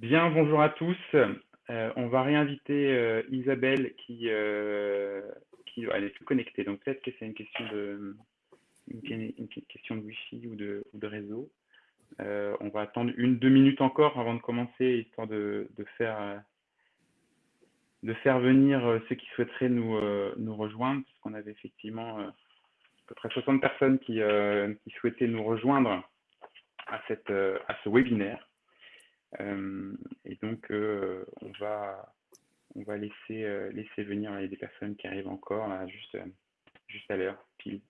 Bien, bonjour à tous. Euh, on va réinviter euh, Isabelle qui, euh, qui elle est plus connectée. Donc peut-être que c'est une question de question de Wi-Fi ou de, réseau. On va attendre une deux minutes encore avant de commencer, histoire de, de faire de faire venir ceux qui souhaiteraient nous, nous rejoindre, parce qu'on avait effectivement à peu près 60 personnes qui, qui souhaitaient nous rejoindre à, cette, à ce webinaire. Euh, et donc, euh, on va, on va laisser, euh, laisser venir des personnes qui arrivent encore, juste, juste à l'heure, pile.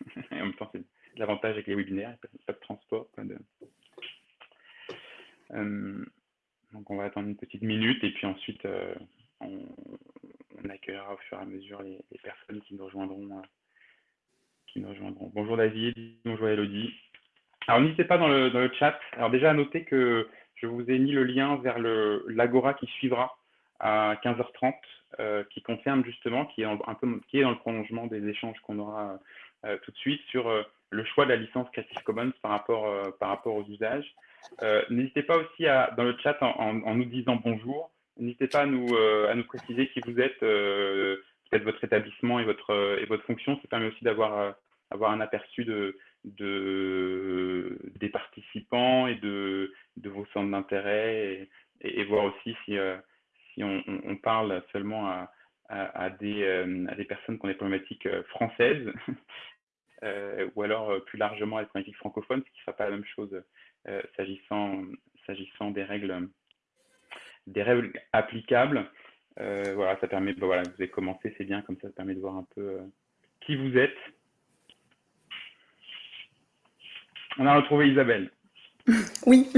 et en même temps, c'est l'avantage avec les webinaires, pas de transport. Pas de... donc, on va attendre une petite minute et puis ensuite, on, accueillera au fur et à mesure les, les personnes qui nous rejoindront. qui nous rejoindront. Bonjour David, bonjour Elodie. Alors n'hésitez pas dans le, dans le chat. Alors déjà à noter que je vous ai mis le lien vers l'Agora qui suivra à 15h30, euh, qui concerne justement, qui est, dans le prolongement des échanges qu'on aura euh, tout de suite sur euh, le choix de la licence Creative Commons par rapport, aux usages. N'hésitez pas aussi à, dans le chat en, nous disant bonjour. N'hésitez pas à nous, préciser qui vous êtes, peut-être votre établissement et votre, fonction. Ça permet aussi d'avoir avoir un aperçu de, de, des participants et de, de vos centres d'intérêt et, voir aussi si, euh, on, parle seulement euh, à des personnes qui ont des problématiques euh, françaises ou alors plus largement à des problématiques francophones, ce qui ne sera pas la même chose s'agissant s'agissant des règles des règles applicables. voilà, ça permet, bah, voilà, vous avez commencé, c'est bien, comme ça, ça permet de voir un peu qui vous êtes On a retrouvé Isabelle. Oui,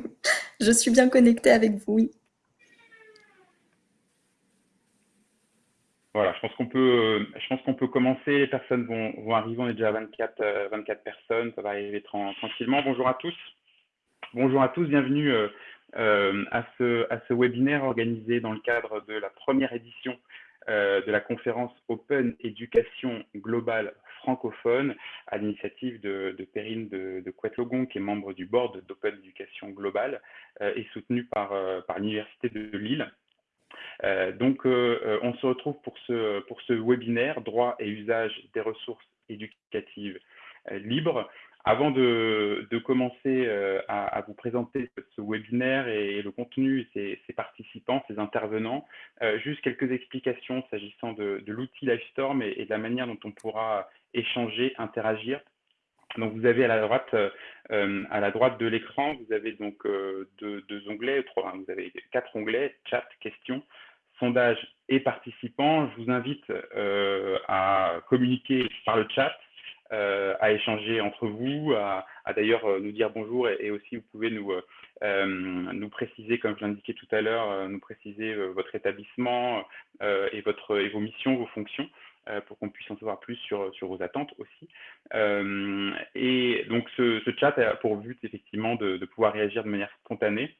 je suis bien connectée avec vous, oui. Voilà, je pense qu'on peut, peut commencer. Les personnes vont, arriver. On est déjà à 24, 24 personnes. Ça va arriver tranquillement. Bonjour à tous. Bonjour à tous. Bienvenue euh, euh, à, ce, à webinaire organisé dans le cadre de la première édition euh, de la conférence Open Éducation Globale francophone à l'initiative de, Perrine de, de Couette-Logon, qui est membre du board d'Open Éducation Globale euh, et soutenue par, euh, par l'Université de Lille. Euh, donc, on se retrouve pour ce, pour ce webinaire Droit et usage des ressources éducatives libres. Avant de, commencer euh, à, vous présenter ce webinaire et, et le contenu, ses, ses, participants, ses intervenants, euh, juste quelques explications s'agissant de, l'outil Livestorm et, et, de la manière dont on pourra échanger, interagir. Donc vous avez à la droite, euh, de l'écran, vous avez donc deux, onglets, trois, vous avez quatre onglets, chat, questions, sondage et participants. Je vous invite à communiquer par le chat à échanger entre vous, à, d'ailleurs euh, nous dire bonjour et, aussi vous pouvez nous, euh, nous préciser, comme je l'indiquais tout à l'heure, nous préciser votre établissement et, votre, et vos missions, vos fonctions pour qu'on puisse en savoir plus sur, sur vos attentes aussi. Euh, et donc ce, chat a pour but effectivement de, pouvoir réagir de manière spontanée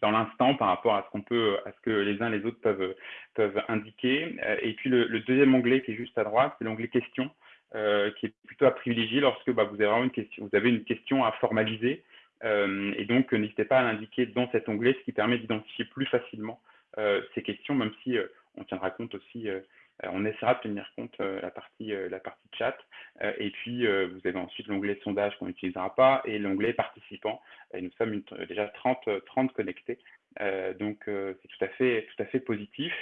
dans l'instant par rapport à ce qu'on peut, à ce que les uns les autres peuvent, peuvent indiquer. Et puis le deuxième onglet qui est juste à droite, c'est l'onglet questions. Euh, qui est plutôt à privilégier lorsque bah, vous, avez vraiment une question, vous avez une question à formaliser. Euh, et donc, n'hésitez pas à l'indiquer dans cet onglet, ce qui permet d'identifier plus facilement euh, ces questions, même si on tiendra compte aussi, on essaiera de tenir compte la, partie, la partie chat. et puis, vous avez ensuite l'onglet sondage qu'on n'utilisera pas et l'onglet participants. Et nous sommes déjà 30, 30 connectés. donc, c'est tout, à fait, tout à fait positif.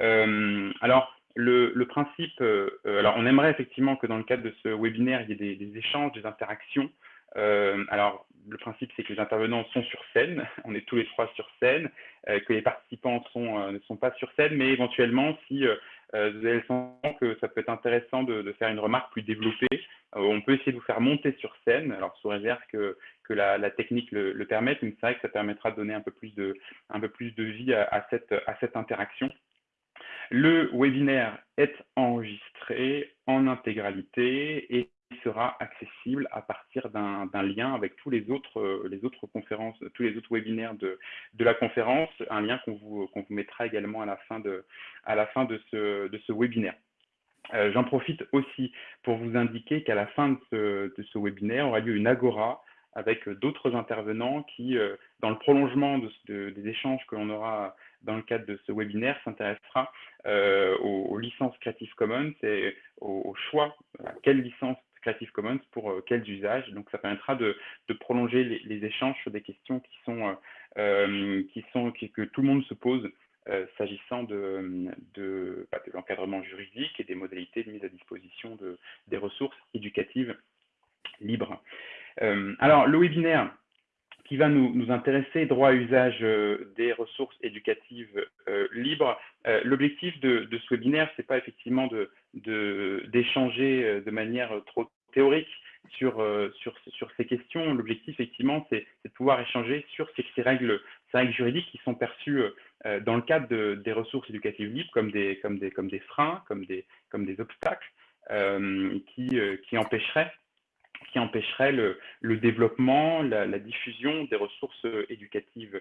alors, le, le principe, euh, euh, alors on aimerait effectivement que dans le cadre de ce webinaire, il y ait des, des échanges, des interactions. Euh, alors, le principe, c'est que les intervenants sont sur scène, on est tous les trois sur scène, euh, que les participants sont, euh, ne sont pas sur scène, mais éventuellement, si euh, vous avez le sentiment que ça peut être intéressant de, de faire une remarque plus développée, on peut essayer de vous faire monter sur scène, alors sous réserve que, que la, la technique le, le permette, mais c'est vrai que ça permettra de donner un peu plus de, un peu plus de vie à, à, cette, à cette interaction. Le webinaire est enregistré en intégralité et sera accessible à partir d'un lien avec tous les autres, euh, les autres conférences, tous les autres webinaires de, de la conférence, un lien qu'on vous, qu vous mettra également à la fin de, à la fin de, ce, de ce webinaire. Euh, J'en profite aussi pour vous indiquer qu'à la fin de ce, de ce webinaire aura lieu une agora avec d'autres intervenants qui, dans le prolongement des échanges que l'on aura dans le cadre de ce webinaire, s'intéressera aux, licences Creative Commons et au, choix, à quelle licence Creative Commons pour quels usages. Donc, ça permettra de, prolonger les, échanges sur des questions qui sont, sont que tout le monde se pose euh, s'agissant de, bah, de, l'encadrement juridique et des modalités de mise à disposition de, des ressources éducatives libres. Euh, alors, le webinaire qui va nous, intéresser, droit à usage euh, des ressources éducatives libres. L'objectif de, ce webinaire, c'est pas effectivement d'échanger de, manière trop théorique sur, ces questions. L'objectif, effectivement, c'est de pouvoir échanger sur ces, règles, juridiques qui sont perçues euh, dans le cadre des ressources éducatives libres comme des, freins, comme des, obstacles euh, euh, qui empêcheraient qui empêcherait le, développement, la, diffusion des ressources éducatives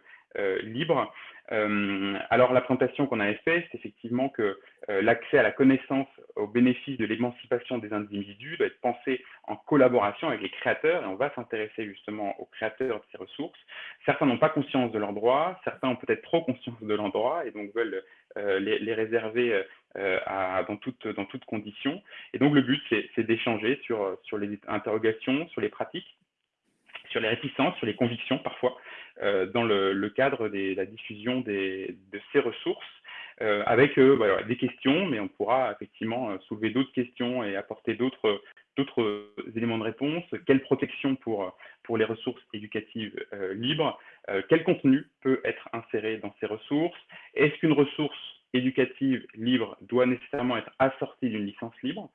libres. alors, la présentation qu'on avait faite, c'est effectivement que l'accès à la connaissance au bénéfice de l'émancipation des individus doit être pensé en collaboration avec les créateurs, et on va s'intéresser justement aux créateurs de ces ressources. Certains n'ont pas conscience de leurs droits, certains ont peut-être trop conscience de leurs droits, et donc veulent euh, les, réserver euh, dans, toutes conditions. Et donc le but, c'est d'échanger sur, les interrogations, sur les pratiques, sur les réticences, sur les convictions parfois, euh, dans le, cadre de la diffusion de ces ressources. avec des questions, mais on pourra effectivement soulever d'autres questions et apporter d'autres éléments de réponse, quelle protection pour, les ressources éducatives euh, libres, euh, quel contenu peut être inséré dans ces ressources, est-ce qu'une ressource éducative libre doit nécessairement être assortie d'une licence libre,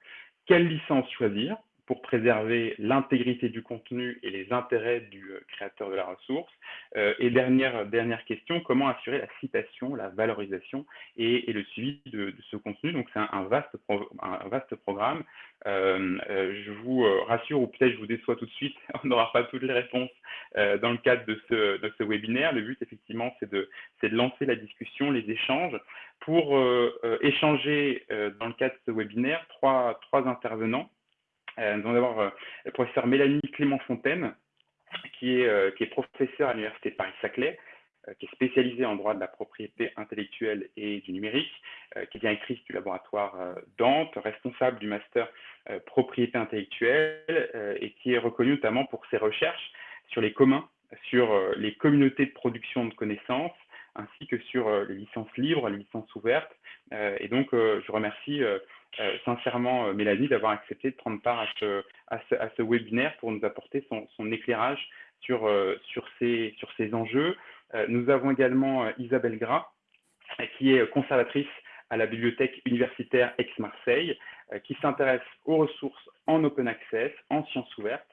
quelle licence choisir, pour préserver l'intégrité du contenu et les intérêts du euh, créateur de la ressource. Euh, et dernière, dernière question, comment assurer la citation, la valorisation et, le suivi de, ce contenu? Donc c'est un, vaste un vaste programme. Euh, je vous rassure, ou peut-être je vous déçois tout de suite, on n'aura pas toutes les réponses dans le cadre de ce, webinaire. Le but, effectivement, c'est de, de lancer la discussion, les échanges. Pour échanger dans le cadre de ce webinaire, trois, trois intervenants. Euh, nous allons avoir euh, le professeur Mélanie Clément-Fontaine, qui est, euh, qui est professeure à l'Université Paris-Saclay, qui est spécialisée en droit de la propriété intellectuelle et du numérique, qui est directrice du laboratoire Dante, responsable du master propriété intellectuelle et qui est reconnue notamment pour ses recherches sur les communs, sur les communautés de production de connaissances, ainsi que sur les licences libres, les licences ouvertes. et donc, je remercie euh, sincèrement euh, Mélanie d'avoir accepté de prendre part à ce, webinaire pour nous apporter son, éclairage euh, sur ces enjeux. nous avons également Isabelle Gras, qui est conservatrice à la bibliothèque universitaire Aix-Marseille, qui s'intéresse aux ressources en open access, en sciences ouvertes,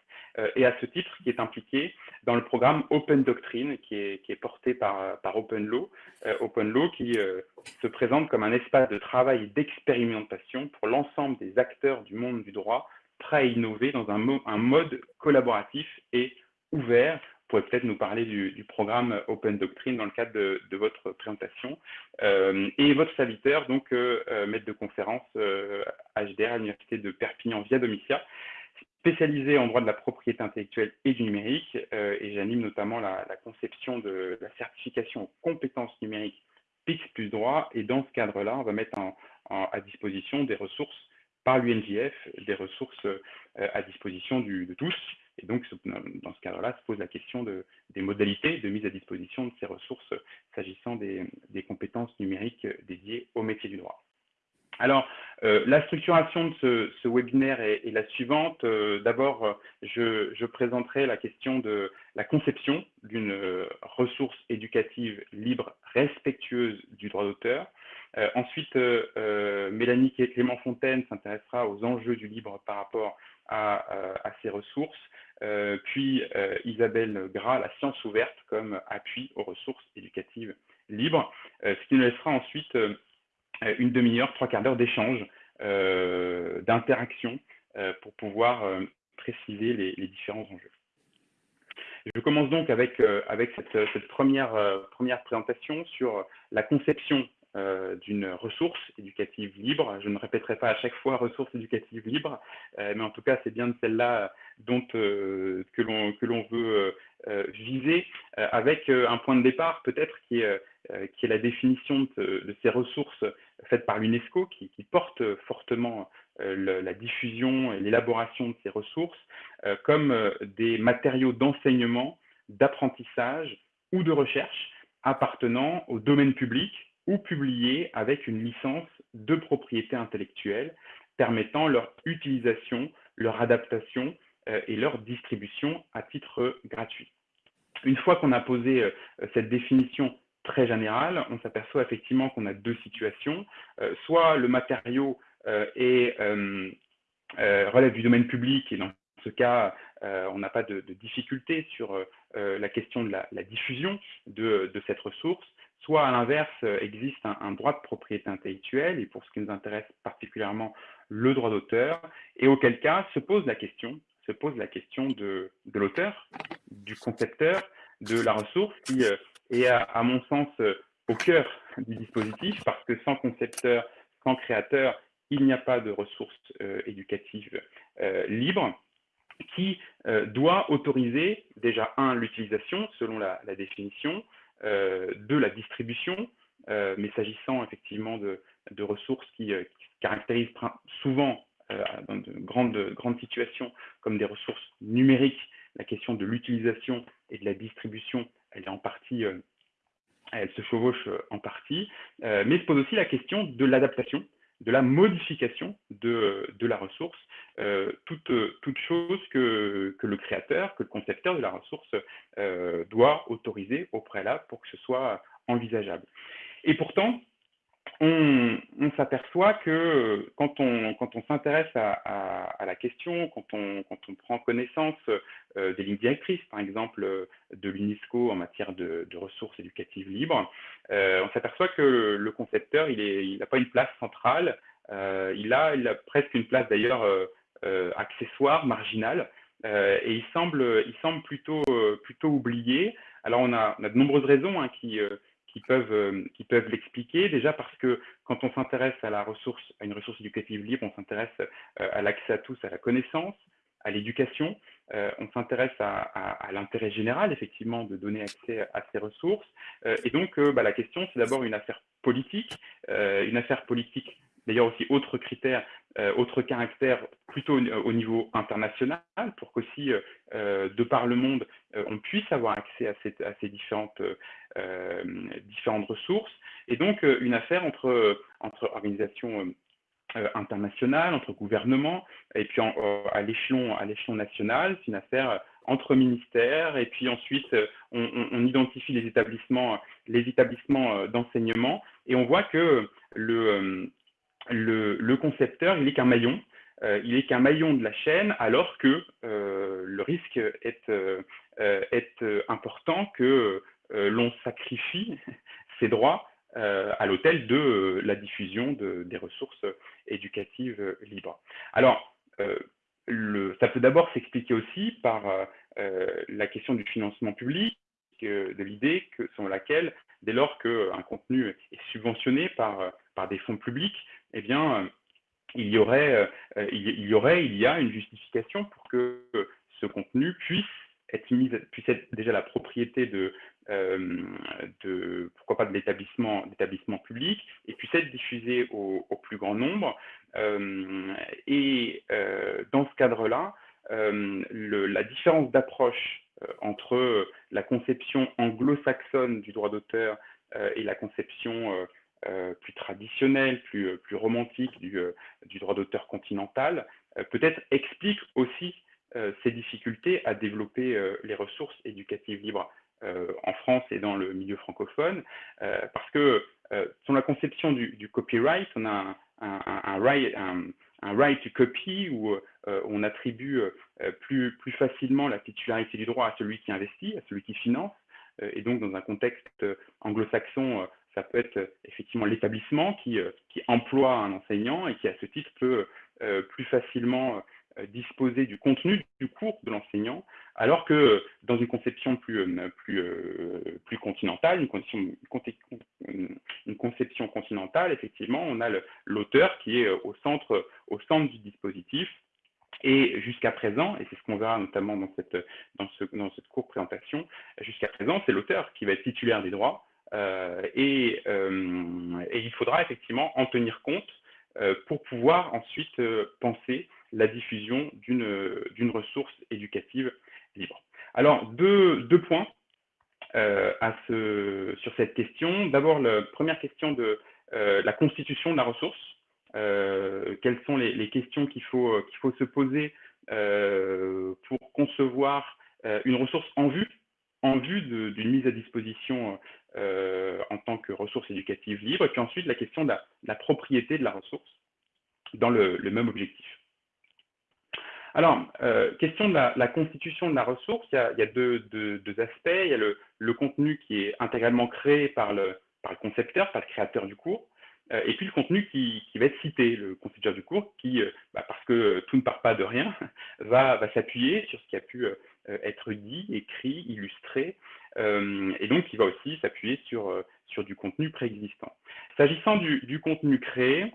et à ce titre qui est impliquée dans le programme Open Doctrine qui est, porté par, par Open Law, Open Law qui se présente comme un espace de travail et d'expérimentation pour l'ensemble des acteurs du monde du droit, prêts à innover dans un, mode collaboratif et ouvert. Vous pourrez peut-être nous parler du, programme Open Doctrine dans le cadre de, votre présentation. Euh, et votre serviteur, donc euh, euh, maître de conférence HDR à l'Université de Perpignan via Domitia, spécialisé en droit de la propriété intellectuelle et du numérique. et j'anime notamment la, conception de la certification compétences numériques PIX plus droit. Et dans ce cadre-là, on va mettre à disposition des ressources par l'UNJF, des ressources euh, à disposition de tous. Et donc, dans ce cadre-là, se pose la question de, des modalités de mise à disposition de ces ressources s'agissant des, compétences numériques dédiées au métier du droit. Alors, euh, la structuration de ce, webinaire est, la suivante. Euh, d'abord, je, présenterai la question de la conception d'une ressource éducative libre, respectueuse du droit d'auteur. Euh, ensuite, Mélanie Clément Fontaine s'intéressera aux enjeux du libre par rapport à, à ces ressources. puis Isabelle Gras, la science ouverte comme appui aux ressources éducatives libres, ce qui nous laissera ensuite euh, une demi-heure, trois quarts d'heure d'échange, euh, d'interaction euh, pour pouvoir préciser les, différents enjeux. Je commence donc avec, cette, première, présentation sur la conception d'une ressource éducative libre. Je ne répéterai pas à chaque fois ressource éducative libre, mais en tout cas, c'est bien de celle-là que l'on veut viser, avec un point de départ peut-être qui est, qui est la définition de, ces ressources faites par l'UNESCO, qui, porte fortement la diffusion et l'élaboration de ces ressources comme des matériaux d'enseignement, d'apprentissage ou de recherche appartenant au domaine public ou publiés avec une licence de propriété intellectuelle permettant leur utilisation, leur adaptation euh, et leur distribution à titre gratuit. Une fois qu'on a posé euh, cette définition très générale, on s'aperçoit effectivement qu'on a deux situations. Euh, soit le matériau est, relève du domaine public et dans ce cas, on n'a pas de, difficulté sur la question de la, diffusion de, cette ressource, soit à l'inverse, existe un, droit de propriété intellectuelle, et pour ce qui nous intéresse particulièrement, le droit d'auteur, et auquel cas se pose la question, de, l'auteur, du concepteur, de la ressource, qui euh, est, à, mon sens, euh, au cœur du dispositif, parce que sans concepteur, sans créateur, il n'y a pas de ressources euh, éducatives libres qui doit autoriser déjà, un, l'utilisation, selon la, définition, de la distribution, mais s'agissant effectivement de, ressources qui, qui caractérisent souvent euh, dans de grandes, grandes situations comme des ressources numériques, la question de l'utilisation et de la distribution, euh, elle se chevauche euh, en partie, mais se pose aussi la question de l'adaptation, de la modification de, la ressource, toute, toute, chose que, le créateur, que le concepteur de la ressource doit autoriser au préalable pour que ce soit envisageable. Et pourtant, on, s'aperçoit que quand on, quand on s'intéresse à, la question, quand on, prend connaissance euh, des lignes directrices, par exemple, euh, de l'UNESCO en matière de, ressources éducatives libres, euh, on s'aperçoit que le concepteur, il n'a pas une place centrale, il, a, presque une place d'ailleurs accessoire, marginale, et il semble, plutôt, oublié. Alors on a, on a de nombreuses raisons hein, qui qui peuvent, euh, qui peuvent l'expliquer. Déjà parce que quand on s'intéresse à la ressource, à une ressource éducative libre, on s'intéresse euh, à l'accès à tous à la connaissance, à l'éducation. Euh, on s'intéresse à, l'intérêt général, effectivement, de donner accès à ces ressources. et donc, bah, la question, c'est d'abord une affaire politique, une affaire politique D'ailleurs aussi, autre critère, autre caractère plutôt au, niveau international pour qu'aussi, euh, euh, de par le monde, on puisse avoir accès à, ces différentes, différentes ressources. Et donc, une affaire entre, entre organisations internationales, entre gouvernements, et puis à l'échelon national, c'est une affaire entre ministères, et puis ensuite, on, on identifie les établissements, les établissements d'enseignement, et on voit que le le, concepteur, il n'est qu'un maillon. Euh, il est qu'un maillon de la chaîne, alors que euh, le risque est, euh, important que l'on sacrifie ses droits à l'autel de la diffusion de, des ressources éducatives libres. Alors, ça peut d'abord s'expliquer aussi par la question du financement public, de l'idée selon laquelle, dès lors qu'un contenu est subventionné par, par des fonds publics, eh bien, euh, il y aurait, euh, il y aurait, il y a une justification pour que ce contenu puisse être mis, puisse être déjà la propriété de, euh, pourquoi pas de l'établissement, public et puisse être diffusé au, plus grand nombre. et dans ce cadre-là, la différence d'approche entre la conception anglo-saxonne du droit d'auteur et la conception euh, plus traditionnel, plus, euh, plus romantique du, euh, du droit d'auteur continental, peut-être explique aussi ces difficultés à développer les ressources éducatives libres en France et dans le milieu francophone, parce que sur la conception du, copyright, on a un, right, to copy où on attribue plus facilement la titularité du droit à celui qui investit, à celui qui finance, et donc dans un contexte anglo-saxon, ça peut être euh, effectivement l'établissement qui, euh, qui, emploie un enseignant et qui, à ce titre, peut euh, plus facilement disposer du contenu du cours de l'enseignant, alors que dans une conception plus, continentale, une, conception continentale, effectivement, on a l'auteur qui est au centre, du dispositif, et jusqu'à présent, et c'est ce qu'on verra notamment dans cette, dans, ce, dans cette courte présentation, jusqu'à présent, c'est l'auteur qui va être titulaire des droits, et, euh, et, il faudra effectivement en tenir compte euh, pour pouvoir ensuite penser la diffusion d'une ressource éducative libre. Alors, deux, points sur cette question. D'abord, la première question de la constitution de la ressource. quelles sont les, questions qu'il faut se poser pour concevoir une ressource en vue en vue d'une mise à disposition euh, en tant que ressource éducative libre, et puis ensuite la question de la, propriété de la ressource dans le, même objectif. Alors, euh, question de la, constitution de la ressource, il y a, deux, aspects. Il y a le, contenu qui est intégralement créé par le, concepteur, par le créateur du cours, euh, et puis le contenu qui, va être cité, le concepteur du cours, qui, bah, parce que tout ne part pas de rien, va s'appuyer sur ce qui a pu être dit, écrit, illustré, euh, et donc il va aussi s'appuyer sur, euh, sur du contenu préexistant. S'agissant du, contenu créé,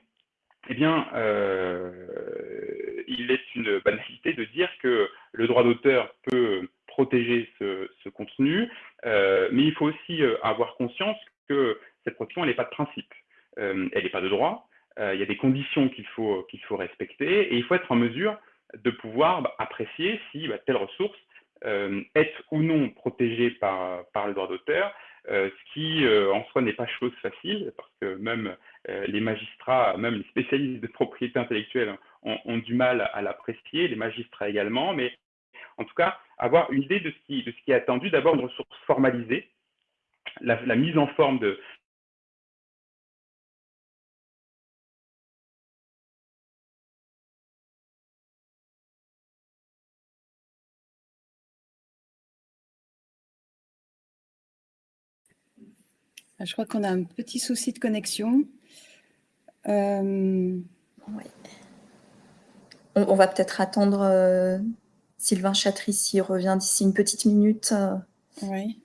eh bien, euh, il est une banalité de dire que le droit d'auteur peut protéger ce, contenu, mais il faut aussi avoir conscience que cette protection, elle n'est pas de principe, elle n'est pas de droit, il y a des conditions qu'il faut, faut respecter, et il faut être en mesure de pouvoir bah, apprécier si bah, telle ressource euh, être ou non protégé par, le droit d'auteur, euh, ce qui euh, en soi n'est pas chose facile, parce que même les magistrats, même les spécialistes de propriété intellectuelle ont, du mal à l'apprécier, les magistrats également, mais en tout cas, avoir une idée de ce qui, est attendu, d'abord une ressource formalisée, la mise en forme de, je crois qu'on a un petit souci de connexion. Euh, on, va peut-être attendre euh, Sylvain Chatrici revient d'ici une petite minute. Euh. Oui.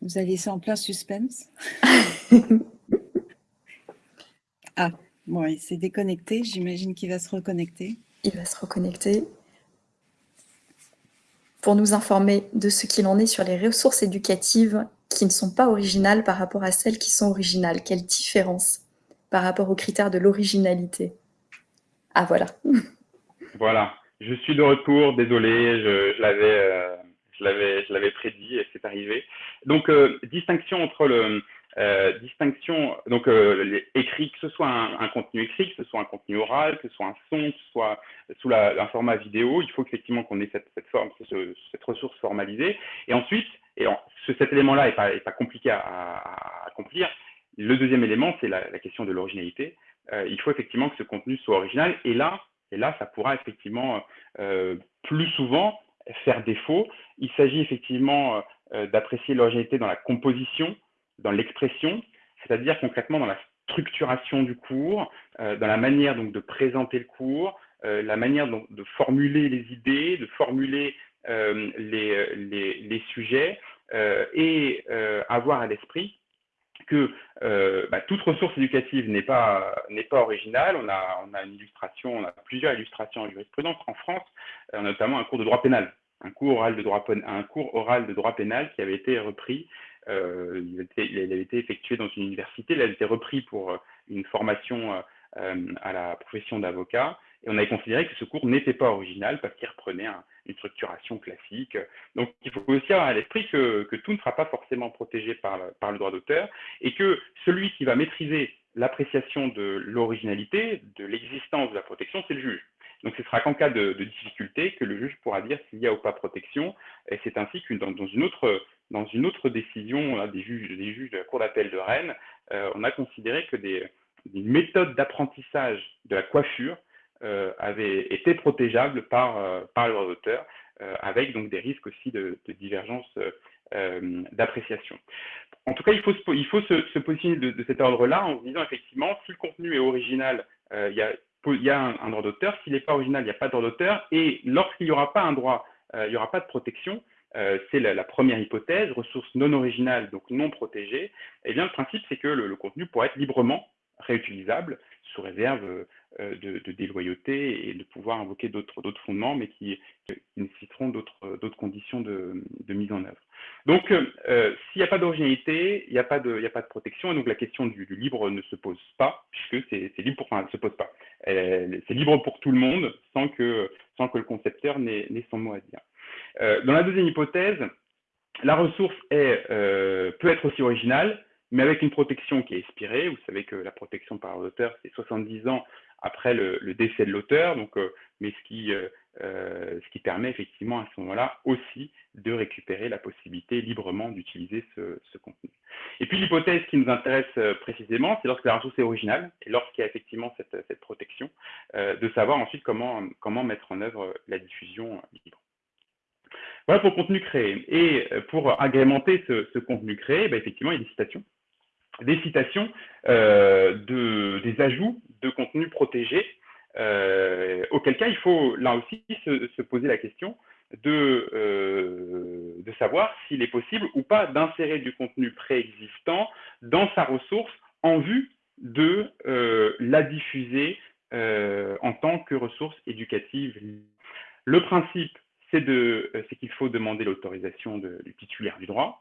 Vous allez laisser en plein suspense. ah, bon, il s'est déconnecté. J'imagine qu'il va se reconnecter. Il va se reconnecter pour nous informer de ce qu'il en est sur les ressources éducatives qui ne sont pas originales par rapport à celles qui sont originales. Quelle différence par rapport aux critères de l'originalité Ah, voilà. Voilà, je suis de retour, désolé, je, euh, je l'avais prédit et c'est arrivé. Donc, euh, distinction entre le, euh, distinction, donc euh, écrit, que ce soit un, contenu écrit, que ce soit un contenu oral, que ce soit un son, que ce soit sous la, un format vidéo, il faut effectivement qu'on ait cette, forme, cette ressource formalisée. Et ensuite, et cet élément-là n'est pas, pas, compliqué à, accomplir. Le deuxième élément, c'est la, question de l'originalité. Euh, il faut effectivement que ce contenu soit original. Et là, et là ça pourra effectivement plus souvent faire défaut. Il s'agit effectivement d'apprécier l'originalité dans la composition, dans l'expression, c'est-à-dire concrètement dans la structuration du cours, euh, dans la manière donc de présenter le cours, euh, la manière de formuler les idées, de formuler euh, les, les, sujets et avoir à l'esprit que bah, toute ressource éducative n'est pas, pas originale. On a, on a une illustration, on a plusieurs illustrations en jurisprudence. En France, notamment un cours de droit pénal, un cours oral de droit, un cours oral de droit pénal qui avait été repris euh, il, avait été effectué dans une université, il avait été repris pour euh, une formation euh, à la profession d'avocat, et on avait considéré que ce cours n'était pas original parce qu'il reprenait une structuration classique. Donc il faut aussi avoir à l'esprit que, tout ne sera pas forcément protégé par, par le droit d'auteur, et que celui qui va maîtriser l'appréciation de l'originalité, de l'existence de la protection, c'est le juge. Donc ce sera qu'en cas de, difficulté que le juge pourra dire s'il y a ou pas protection, et c'est ainsi que dans, une autre dans une autre décision des, juges, de la Cour d'appel de Rennes, euh, on a considéré que des, méthodes d'apprentissage de la coiffure euh, avaient été protégeables par, euh, par le droit d'auteur, avec donc des risques aussi de, divergence d'appréciation. En tout cas, il faut se, il faut se, positionner de, cet ordre-là en se disant effectivement, si le contenu est original, il y a il y a un, droit d'auteur. S'il n'est pas original, il n'y a pas de droit d'auteur. Et lorsqu'il n'y aura pas un droit, il n'y aura pas de protection, c'est la, première hypothèse, ressource non originale, donc non protégée, eh bien, le principe, c'est que le, contenu pourra être librement réutilisable sous réserve euh, de, déloyauté et de pouvoir invoquer d'autres fondements, mais qui, nécessiteront d'autres conditions de, mise en œuvre. Donc, euh, s'il n'y a pas d'originalité, il n'y a, pas de, protection, et donc la question du, libre ne se pose pas, puisque c'est libre pour, enfin, se pose pas. C'est libre pour tout le monde, sans que, sans que le concepteur n'ait son mot à dire. Euh, dans la deuxième hypothèse, la ressource peut être aussi originale, mais avec une protection qui est expirée. Vous savez que la protection par l'auteur, c'est 70 ans après le, décès de l'auteur, donc, euh, mais ce qui, euh, euh, ce qui permet effectivement à ce moment-là aussi de récupérer la possibilité librement d'utiliser ce, contenu. Et puis l'hypothèse qui nous intéresse précisément, c'est lorsque la ressource est originale et lorsqu'il y a effectivement cette, cette protection, de savoir ensuite comment, comment mettre en œuvre la diffusion libre. Voilà pour le contenu créé. Et pour agrémenter ce, contenu créé, bah, effectivement, il y a des citations des citations, euh, de, des ajouts de contenu protégé, euh, auquel cas il faut là aussi se, poser la question de, euh, de savoir s'il est possible ou pas d'insérer du contenu préexistant dans sa ressource en vue de la diffuser en tant que ressource éducative. Le principe, c'est qu'il faut demander l'autorisation du titulaire du droit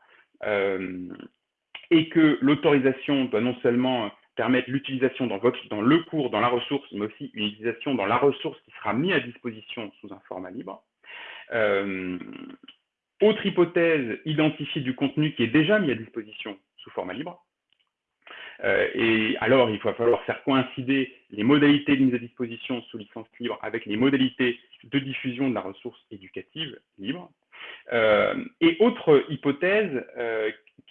et que l'autorisation doit non seulement permettre l'utilisation dans, dans, le cours, dans la ressource, mais aussi une utilisation dans la ressource qui sera mise à disposition sous un format libre. Euh, autre hypothèse, identifier du contenu qui est déjà mis à disposition sous format libre. Euh, et alors, il va falloir faire coïncider les modalités de mise à disposition sous licence libre avec les modalités de diffusion de la ressource éducative libre. Euh, et autre hypothèse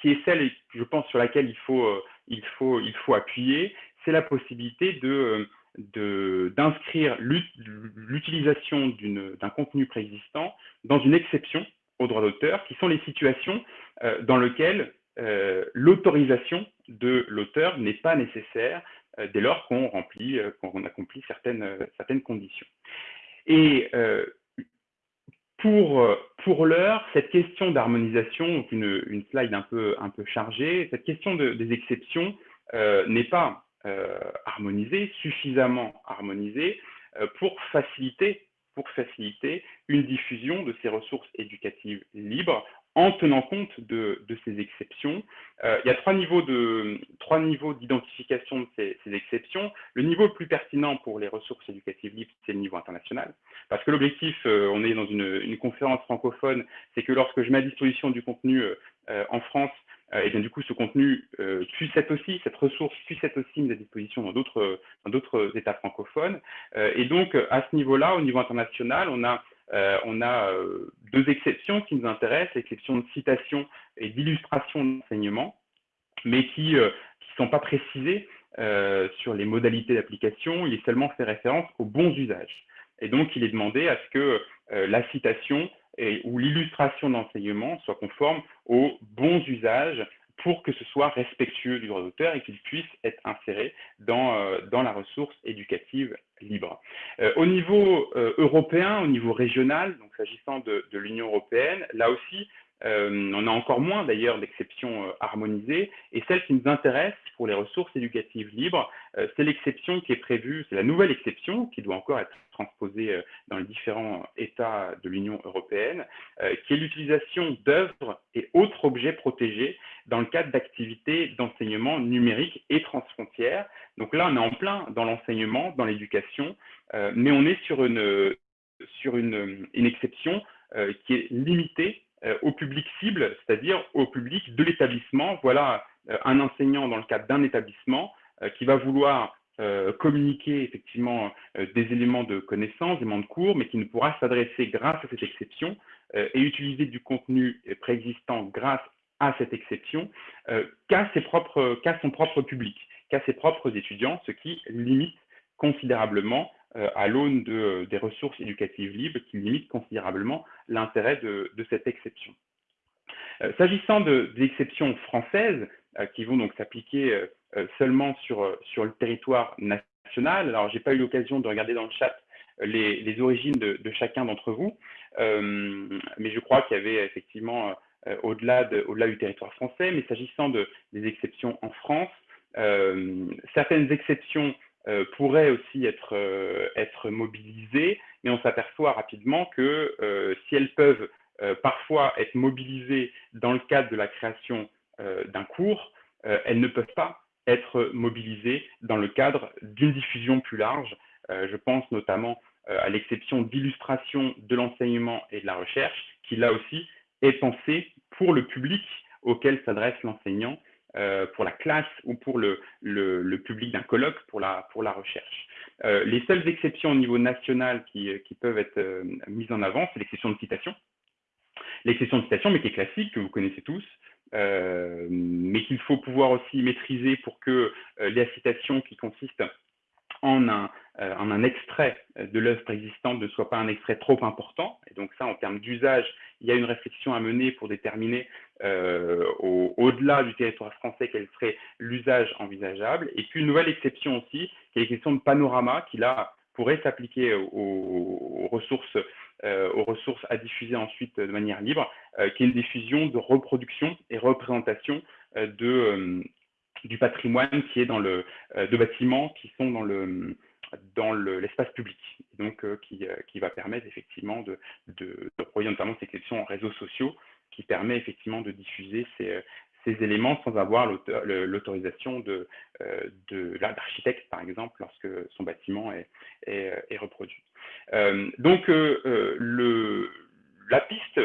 qui est celle, je pense, sur laquelle il faut, euh, il faut, il faut appuyer, c'est la possibilité de d'inscrire l'utilisation d'un contenu préexistant dans une exception au droit d'auteur, qui sont les situations euh, dans lesquelles euh, l'autorisation de l'auteur n'est pas nécessaire dès lors qu'on remplit, qu'on accomplit certaines, certaines conditions. Et pour, euh, pour l'heure, cette question d'harmonisation, une, slide un peu, un peu chargée, cette question des exceptions euh, n'est pas euh, harmonisée, suffisamment harmonisée pour faciliter pour faciliter une diffusion de ces ressources éducatives libres en tenant compte de, ces exceptions. Euh, il y a trois niveaux de trois niveaux d'identification de ces, exceptions. Le niveau le plus pertinent pour les ressources éducatives libres, c'est le niveau international, parce que l'objectif, euh, on est dans une, conférence francophone, c'est que lorsque je mets à disposition du contenu euh, en France, et bien du coup ce contenu puisse être aussi, cette ressource puisse être aussi mise à disposition dans d'autres dans d'autres États francophones. et donc à ce niveau-là, au niveau international, on a euh, on a euh, deux exceptions qui nous intéressent, l'exception de citation et d'illustration d'enseignement, mais qui ne euh, sont pas précisées sur les modalités d'application. Il est seulement fait référence aux bons usages. Et donc, il est demandé à ce que la citation ou l'illustration d'enseignement soit conforme aux bons usages pour que ce soit respectueux du droit d'auteur et qu'il puisse être inséré dans, euh, dans la ressource éducative libre. Euh, au niveau euh, européen, au niveau régional, donc s'agissant de, de l'Union européenne, là aussi, euh, on a encore moins d'ailleurs d'exceptions euh, harmonisées. Et celle qui nous intéresse pour les ressources éducatives libres, euh, c'est l'exception qui est prévue, c'est la nouvelle exception qui doit encore être transposée dans les différents États de l'Union européenne, qui est l'utilisation d'œuvres et autres objets protégés dans le cadre d'activités d'enseignement numérique et transfrontières. Donc là, on est en plein dans l'enseignement, dans l'éducation, mais on est sur une, sur une, une exception qui est limitée euh, au public cible, c'est-à-dire au public de l'établissement. Voilà euh, un enseignant dans le cadre d'un établissement euh, qui va vouloir communiquer effectivement des éléments de connaissance, des éléments de cours, mais qui ne pourra s'adresser grâce à cette exception et utiliser du contenu préexistant grâce à cette exception qu'à son propre public, qu'à ses propres étudiants, ce qui limite considérablement euh, à l'aune de, des ressources éducatives libres qui limitent considérablement l'intérêt de, cette exception. Euh, s'agissant de, exceptions françaises, euh, qui vont donc s'appliquer seulement sur, sur le territoire national. Alors, j'ai pas eu l'occasion de regarder dans le chat les, origines de, chacun d'entre vous, mais je crois qu'il y avait effectivement au-delà au du territoire français. Mais s'agissant de, des exceptions en France, certaines exceptions pourraient aussi être, être mobilisées, mais on s'aperçoit rapidement que si elles peuvent parfois être mobilisées dans le cadre de la création d'un cours, elles ne peuvent pas être mobilisées dans le cadre d'une diffusion plus large. Euh, je pense notamment euh, à l'exception d'illustration de l'enseignement et de la recherche, qui là aussi est pensée pour le public auquel s'adresse l'enseignant, euh, pour la classe ou pour le, public d'un colloque, pour la, pour la recherche. les seules exceptions au niveau national qui, qui peuvent être mises en avant, c'est l'exception de citation. L'exception de citation, mais qui est classique, que vous connaissez tous, euh, mais qu'il faut pouvoir aussi maîtriser pour que euh, les citations qui consistent en un, euh, en un extrait de l'œuvre préexistante ne soit pas un extrait trop important. Et donc ça, en termes d'usage, il y a une réflexion à mener pour déterminer au-delà du territoire français quel serait l'usage envisageable. Et puis une nouvelle exception aussi, qui est l'exception de panorama, qui là pourrait s'appliquer aux, ressources euh, aux ressources à diffuser ensuite de manière libre, euh, qui est une diffusion de reproduction et représentation euh, du patrimoine qui est dans le, de bâtiments qui sont dans le dans l'espace public, donc qui, va permettre effectivement de, de, de notamment ces questions en réseaux sociaux, qui permet effectivement de diffuser ces, ces éléments sans avoir l'autorisation de, de l'architecte, par exemple, lorsque son bâtiment est, est reproduit. Euh, donc, euh, euh, la piste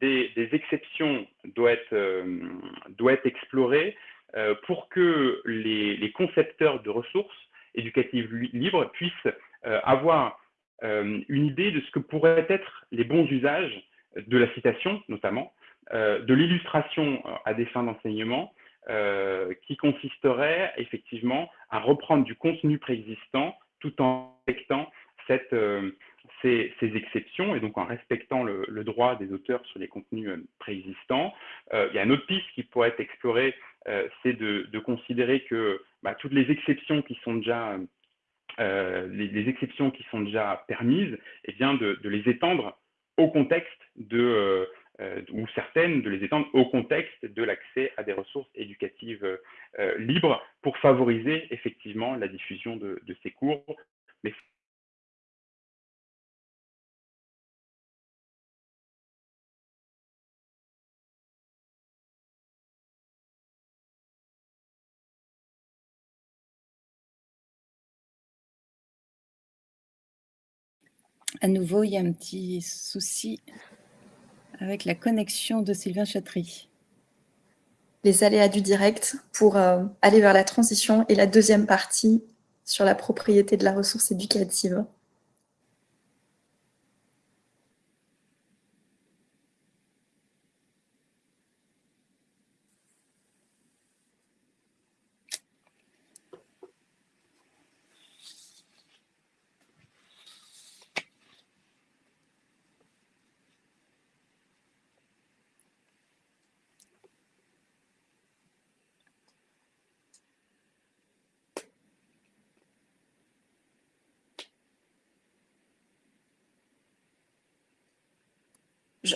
des, exceptions doit être explorée pour que les, concepteurs de ressources éducatives libres puissent avoir une idée de ce que pourraient être les bons usages de la citation, notamment, de l'illustration à des fins d'enseignement, qui consisterait effectivement à reprendre du contenu préexistant tout en respectant euh, ces, exceptions et donc en respectant le, droit des auteurs sur les contenus euh, préexistants. Euh, il y a une autre piste qui pourrait être explorée, c'est de, considérer que bah, toutes les exceptions qui sont déjà les, exceptions qui sont déjà permises, et eh bien de, les étendre au contexte de ou certaines de les étendre au contexte de l'accès à des ressources éducatives libres pour favoriser effectivement la diffusion de, ces cours, À nouveau, il y a un petit souci avec la connexion de Sylvain Chatry. Les aléas du direct pour euh, aller vers la transition et la deuxième partie sur la propriété de la ressource éducative.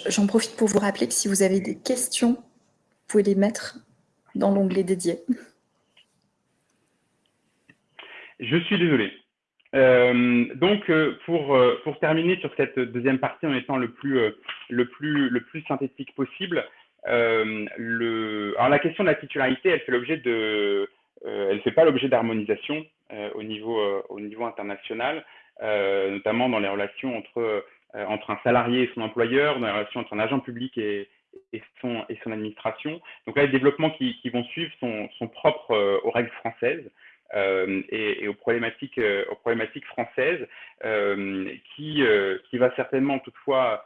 J'en profite pour vous rappeler que si vous avez des questions, vous pouvez les mettre dans l'onglet dédié. Je suis désolé. Euh, donc, euh, pour, euh, pour terminer sur cette deuxième partie en étant le plus, le plus, le plus synthétique possible, le, alors la question de la titularité, elle fait l'objet de, elle fait pas l'objet d'harmonisation au niveau, au niveau international, notamment dans les relations entre entre un salarié et son employeur, dans la relation entre un agent public et, son, et son administration. Donc là, les développements qui, vont suivre sont, propres euh, aux règles françaises. Euh, et, aux, problématiques, aux problématiques françaises, qui, qui va certainement toutefois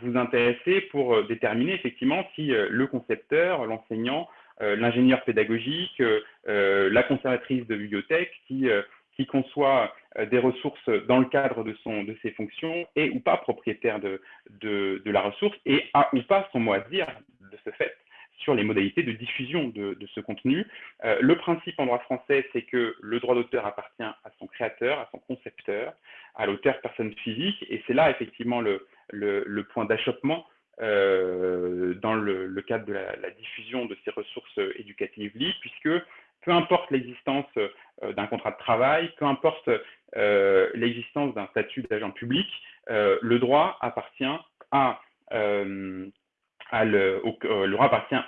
vous intéresser pour déterminer effectivement si le concepteur, l'enseignant, l'ingénieur pédagogique, la conservatrice de bibliothèque, qui qui conçoit euh, des ressources dans le cadre de, son, de ses fonctions est ou pas propriétaire de, de, la ressource et a ou pas son mot à dire de ce fait sur les modalités de diffusion de, ce contenu. le principe en droit français, c'est que le droit d'auteur appartient à son créateur, à son concepteur, à l'auteur personne physique, et c'est là effectivement le, le, point d'achoppement dans le, cadre de la, la, diffusion de ces ressources éducatives libres, puisque peu importe l'existence euh, d'un contrat de travail, peu importe euh, l'existence d'un statut d'agent public, euh, le droit appartient à,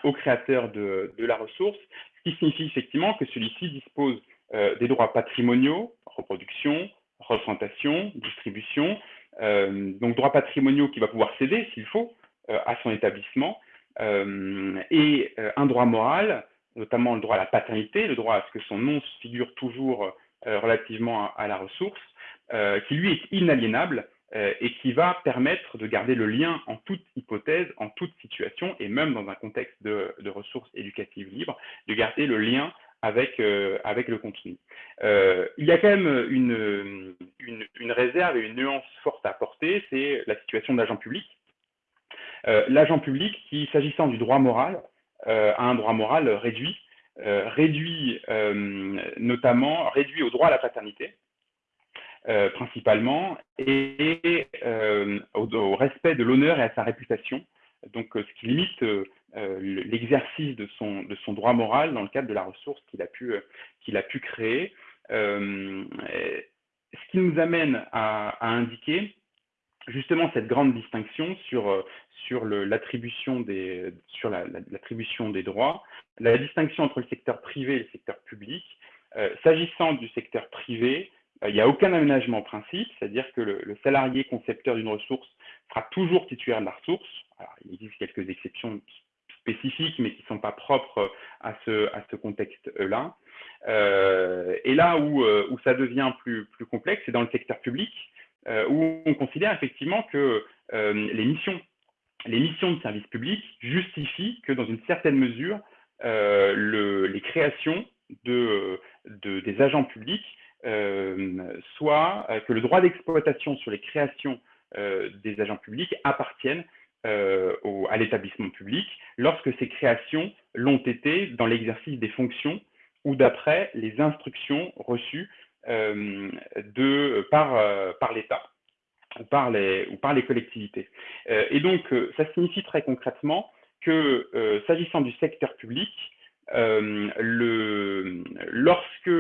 au, créateur de, la ressource, ce qui signifie effectivement que celui-ci dispose des droits patrimoniaux, reproduction, représentation, distribution, donc droits patrimoniaux qu'il va pouvoir céder s'il faut à son établissement, et un droit moral notamment le droit à la paternité, le droit à ce que son nom figure toujours euh, relativement à, la ressource, euh, qui lui est inaliénable euh, et qui va permettre de garder le lien en toute hypothèse, en toute situation, et même dans un contexte de, ressources éducatives libres, de garder le lien avec, le contenu. il y a quand même une, réserve et une nuance forte à apporter, c'est la situation de l'agent public. L'agent public qui, s'agissant du droit moral, à un droit moral réduit, euh, réduit euh, notamment réduit au droit à la paternité, principalement, et au, respect de l'honneur et à sa réputation, donc ce qui limite l'exercice de son, de son droit moral dans le cadre de la ressource qu'il a, pu, qu'il a pu créer. ce qui nous amène à indiquer justement cette grande distinction sur, euh, l'attribution des, droits, la distinction entre le secteur privé et le secteur public. Euh, s'agissant du secteur privé, euh, il n'y a aucun aménagement principe, c'est-à-dire que le, salarié concepteur d'une ressource sera toujours titulaire de la ressource. il existe quelques exceptions spécifiques, mais qui ne sont pas propres à ce, contexte-là. et là où, ça devient plus, complexe, c'est dans le secteur public, où on considère effectivement que euh, les missions les missions de service public justifient que, dans une certaine mesure, euh, les créations de, des agents publics soient, que le droit d'exploitation sur les créations des agents publics appartiennent à l'établissement public lorsque ces créations l'ont été dans l'exercice des fonctions ou d'après les instructions reçues euh, de, par, euh, par l'État ou, par les, ou par les collectivités. Euh, et donc, ça signifie très concrètement que, s'agissant du secteur public, le, lorsque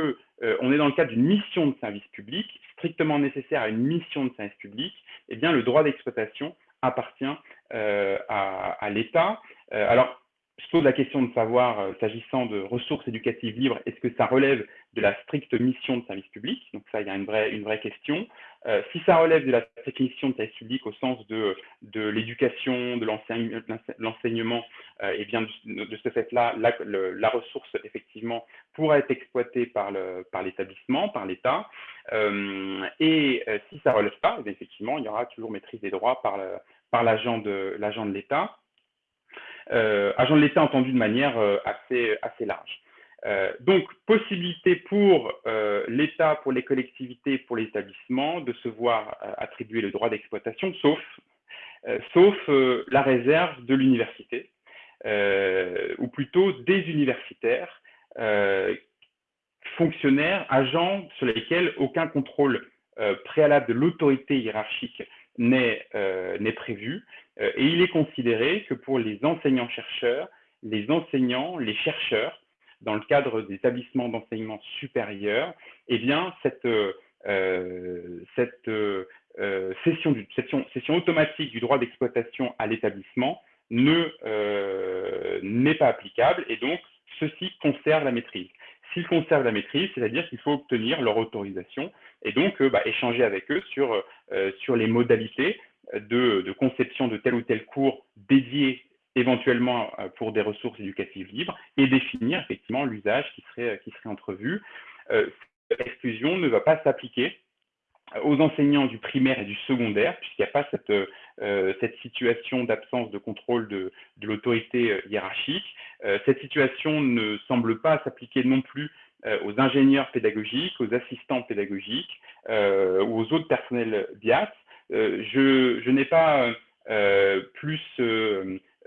on est dans le cadre d'une mission de service public, strictement nécessaire à une mission de service public, eh bien, le droit d'exploitation appartient à, à l'État. alors, je pose la question de savoir, euh, s'agissant de ressources éducatives libres, est-ce que ça relève de la stricte mission de service public Donc ça, il y a une vraie, une vraie question. Euh, si ça relève de la stricte mission de service public au sens de, de l'éducation, de l'enseignement, euh, et bien de, ce fait-là, la, la, ressource, effectivement, pourra être exploitée par l'établissement, par l'État. et si ça ne relève pas, eh effectivement, il y aura toujours maîtrise des droits par l'agent de l'État. Euh, agent de l'État entendu de manière euh, assez, assez large. Euh, donc, possibilité pour l'État, pour les collectivités, pour l'établissement de se voir attribuer le droit d'exploitation, sauf, sauf la réserve de l'université, ou plutôt des universitaires, fonctionnaires, agents sur lesquels aucun contrôle préalable de l'autorité hiérarchique n'est prévu, euh, et il est considéré que pour les enseignants-chercheurs, les enseignants, les chercheurs, dans le cadre des établissements d'enseignement supérieur, eh bien, cette, euh, euh, session, session, automatique du droit d'exploitation à l'établissement n'est pas applicable et donc ceux-ci conservent la maîtrise. S'ils conservent la maîtrise, c'est-à-dire qu'il faut obtenir leur autorisation et donc bah, échanger avec eux sur les modalités de, conception de tel ou tel cours dédié éventuellement euh, pour des ressources éducatives libres et définir effectivement l'usage qui serait, qui serait entrevu. Euh, cette exclusion ne va pas s'appliquer aux enseignants du primaire et du secondaire, puisqu'il n'y a pas cette, euh, cette situation d'absence de contrôle de, de l'autorité hiérarchique. cette situation ne semble pas s'appliquer non plus aux ingénieurs pédagogiques, aux assistants pédagogiques ou aux autres personnels BIAS, euh, je, n'ai pas euh, plus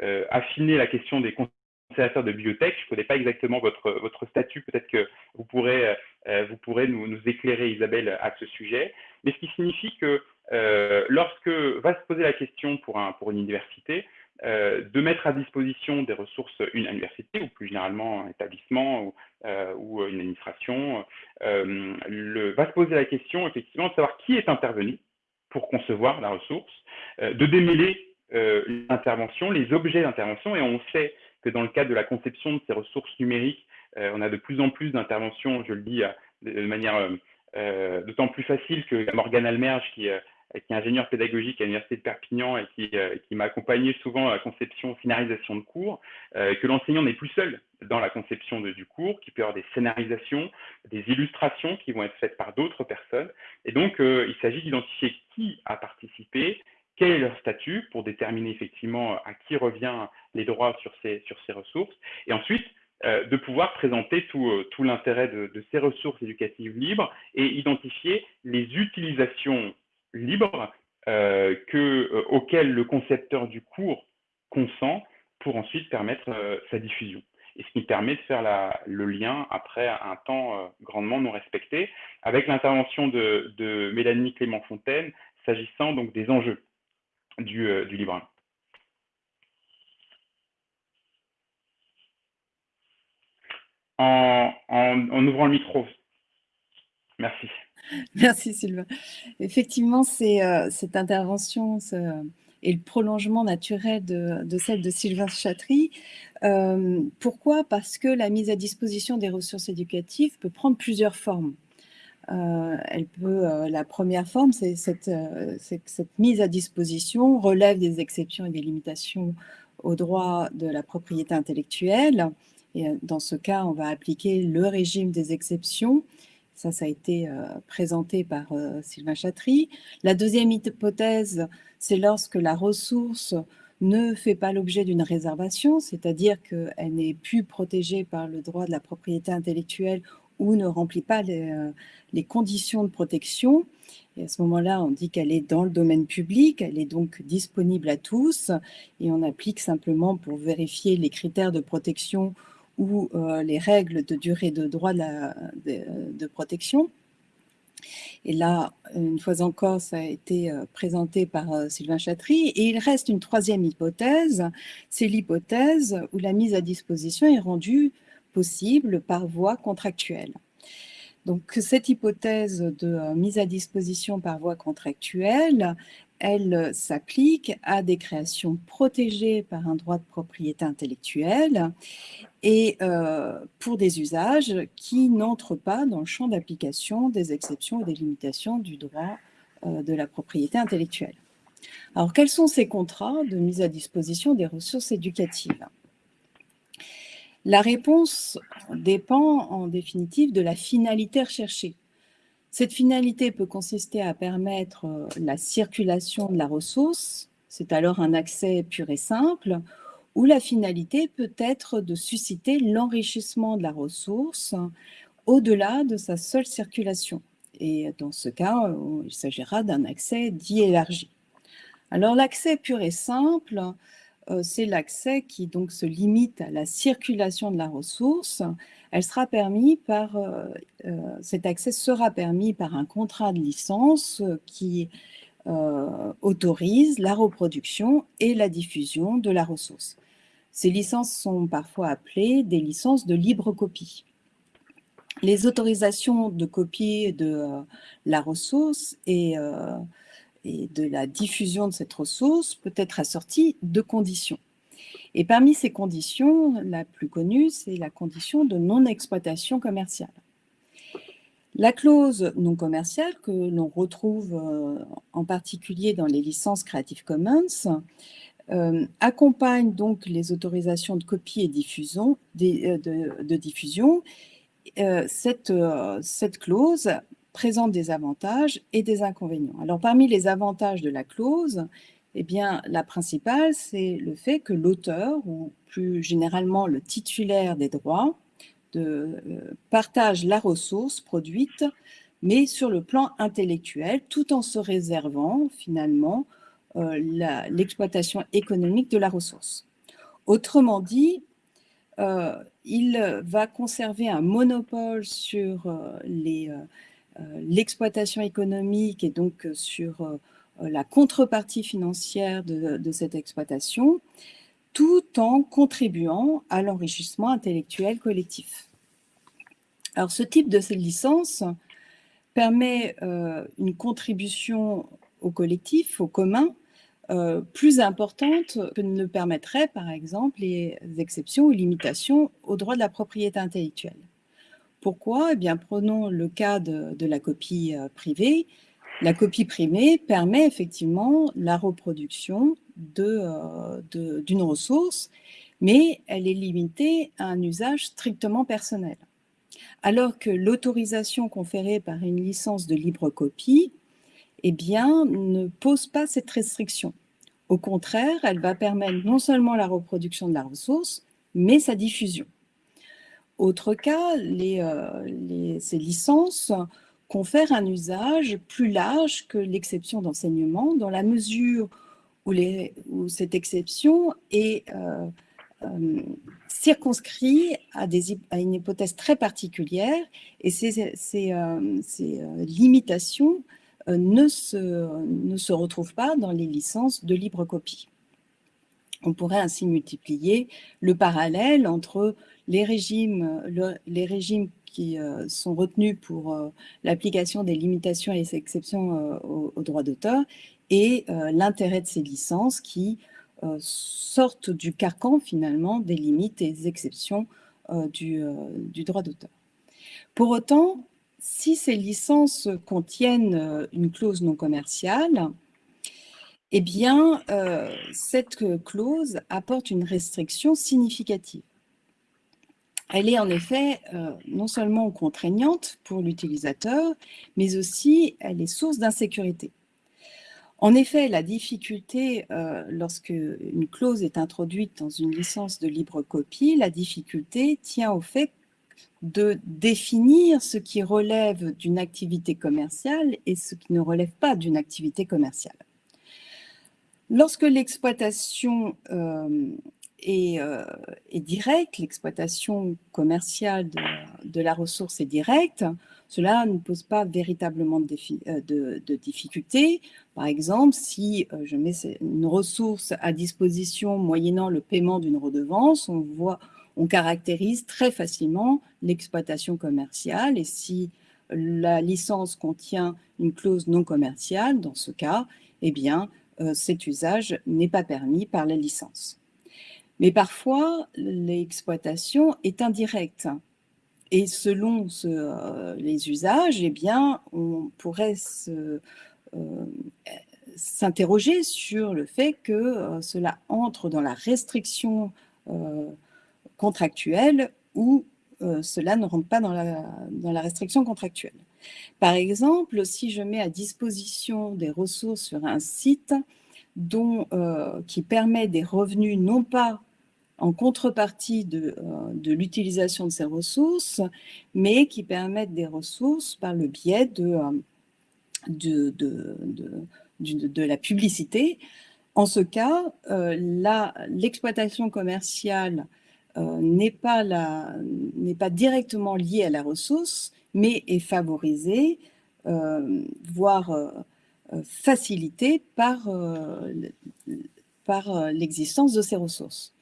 euh, affiné la question des conservateur de bibliothèque. Je ne connais pas exactement votre, votre statut. Peut-être que vous pourrez, vous pourrez nous, éclairer, Isabelle, à ce sujet. Mais ce qui signifie que lorsque va se poser la question pour, un, pour une université, euh, de mettre à disposition des ressources, une université ou plus généralement un établissement ou, euh, une administration, euh, va se poser la question effectivement de savoir qui est intervenu pour concevoir la ressource, de démêler l'intervention, les objets d'intervention, et on sait que dans le cadre de la conception de ces ressources numériques, on a de plus en plus d'interventions, je le dis de manière d'autant plus facile que Morgane Almerge qui est ingénieur pédagogique à l'Université de Perpignan et qui, euh, m'a accompagné souvent à la conception, finalisation de cours, euh, que l'enseignant n'est plus seul dans la conception du cours, qu'il peut y avoir des scénarisations, des illustrations qui vont être faites par d'autres personnes. Et donc, euh, il s'agit d'identifier qui a participé, quel est leur statut pour déterminer effectivement à qui revient les droits sur ces, sur ces ressources. Et ensuite, de pouvoir présenter tout, tout l'intérêt de, ces ressources éducatives libres et identifier les utilisations libre euh, que, euh, auquel le concepteur du cours consent pour ensuite permettre euh, sa diffusion. Et ce qui permet de faire le lien après un temps grandement non respecté avec l'intervention de, de, Mélanie Clément-Fontaine s'agissant donc des enjeux du, du libre. En, en, en ouvrant le micro. Merci. Merci Sylvain. Effectivement, c'est euh, cette intervention et le prolongement naturel de, celle de Sylvain Chatry. Euh, pourquoi? Parce que la mise à disposition des ressources éducatives peut prendre plusieurs formes. Euh, elle peut, la première forme, c'est cette, cette, mise à disposition relève des exceptions et des limitations au droit de la propriété intellectuelle. Et dans ce cas, on va appliquer le régime des exceptions ça, ça a été euh, présenté par euh, Sylvain Chatry. La deuxième hypothèse, c'est lorsque la ressource ne fait pas l'objet d'une réservation, c'est-à-dire qu'elle n'est plus protégée par le droit de la propriété intellectuelle ou ne remplit pas les, euh, les conditions de protection. Et à ce moment-là, on dit qu'elle est dans le domaine public, elle est donc disponible à tous, et on applique simplement pour vérifier les critères de protection ou euh, les règles de durée de droit de, protection. Et là, une fois encore, ça a été euh, présenté par Sylvain Chatry. Et il reste une troisième hypothèse, c'est l'hypothèse où la mise à disposition est rendue possible par voie contractuelle. Donc, cette hypothèse de mise à disposition par voie contractuelle, elle s'applique à des créations protégées par un droit de propriété intellectuelle et euh, pour des usages qui n'entrent pas dans le champ d'application des exceptions et des limitations du droit euh, de la propriété intellectuelle. Alors, quels sont ces contrats de mise à disposition des ressources éducatives? La réponse dépend en définitive de la finalité recherchée. Cette finalité peut consister à permettre euh, la circulation de la ressource, c'est alors un accès pur et simple, ou la finalité peut être de susciter l'enrichissement de la ressource au-delà de sa seule circulation. Et dans ce cas, il s'agira d'un accès dit élargi. Alors l'accès pur et simple, euh, c'est l'accès qui donc se limite à la circulation de la ressource. Elle sera permis par, euh, euh, cet accès sera permis par un contrat de licence qui autorise la reproduction et la diffusion de la ressource. Ces licences sont parfois appelées des licences de libre copie. Les autorisations de copie de la ressource et et de la diffusion de cette ressource peut être assortie de conditions. Et parmi ces conditions, la plus connue, c'est la condition de non-exploitation commerciale. La clause non commerciale, que l'on retrouve euh, en particulier dans les licences Creative Commons, euh, accompagne donc les autorisations de copie et diffusion, euh, de, diffusion. cette, cette clause présente des avantages et des inconvénients. Alors, parmi les avantages de la clause, eh bien, la principale, c'est le fait que l'auteur, ou plus généralement le titulaire des droits, euh, partage la ressource produite, mais sur le plan intellectuel, tout en se réservant finalement euh, l'exploitation économique de la ressource. Autrement dit, il va conserver un monopole sur l'exploitation économique et donc sur la contrepartie financière de, cette exploitation, tout en contribuant à l'enrichissement intellectuel collectif. Alors ce type de licence permet une contribution au collectif, au commun, euh, plus importante que ne le permettraient, par exemple, les exceptions ou limitations au droit de la propriété intellectuelle. Pourquoi? Eh prenons le cas de, la copie euh, privée. La copie privée permet effectivement la reproduction euh, d'une ressource, mais elle est limitée à un usage strictement personnel. Alors que l'autorisation conférée par une licence de libre copie eh bien, ne pose pas cette restriction. Au contraire, elle va permettre non seulement la reproduction de la ressource, mais sa diffusion. Autre cas, euh, ces licences confèrent un usage plus large que l'exception d'enseignement, dans la mesure où, cette exception est euh, euh, circonscrite à, une hypothèse très particulière, et ces limitations euh, ne se, ne se retrouvent pas dans les licences de libre copie. On pourrait ainsi multiplier le parallèle entre les régimes, les régimes qui euh, sont retenus pour euh, l'application des limitations et des exceptions au, droit d'auteur et l'intérêt de ces licences qui sortent du carcan finalement des limites et des exceptions du, droit d'auteur. Pour autant, si ces licences contiennent euh, une clause non commerciale, eh bien, euh, cette clause apporte une restriction significative. Elle est en effet euh, non seulement contraignante pour l'utilisateur, mais aussi elle est source d'insécurité. En effet, la difficulté, lorsque une clause est introduite dans une licence de libre copie, la difficulté tient au fait de définir ce qui relève d'une activité commerciale et ce qui ne relève pas d'une activité commerciale. Lorsque l'exploitation euh, euh, est, directe, l'exploitation commerciale de, la ressource est directe, cela ne pose pas véritablement de, euh, difficultés. Par exemple, si je mets une ressource à disposition moyennant le paiement d'une redevance, on voit, on caractérise très facilement l'exploitation commerciale et si la licence contient une clause non commerciale, dans ce cas, eh bien, euh, cet usage n'est pas permis par la licence. Mais parfois, l'exploitation est indirecte. Et selon euh, les usages, eh bien, on pourrait euh, s'interroger sur le fait que cela entre dans la restriction contractuelle ou euh, cela ne rentre pas dans la, restriction contractuelle. Par exemple, si je mets à disposition des ressources sur un site dont, euh, qui permet des revenus non pas en contrepartie de, euh, de l'utilisation de ces ressources, mais qui permettent des ressources par le biais de, de, de la publicité. En ce cas, l'exploitation commerciale euh, n'est pas, directement lié à la ressource, mais est favorisé, euh, voire euh, facilité par, par l'existence de ces ressources.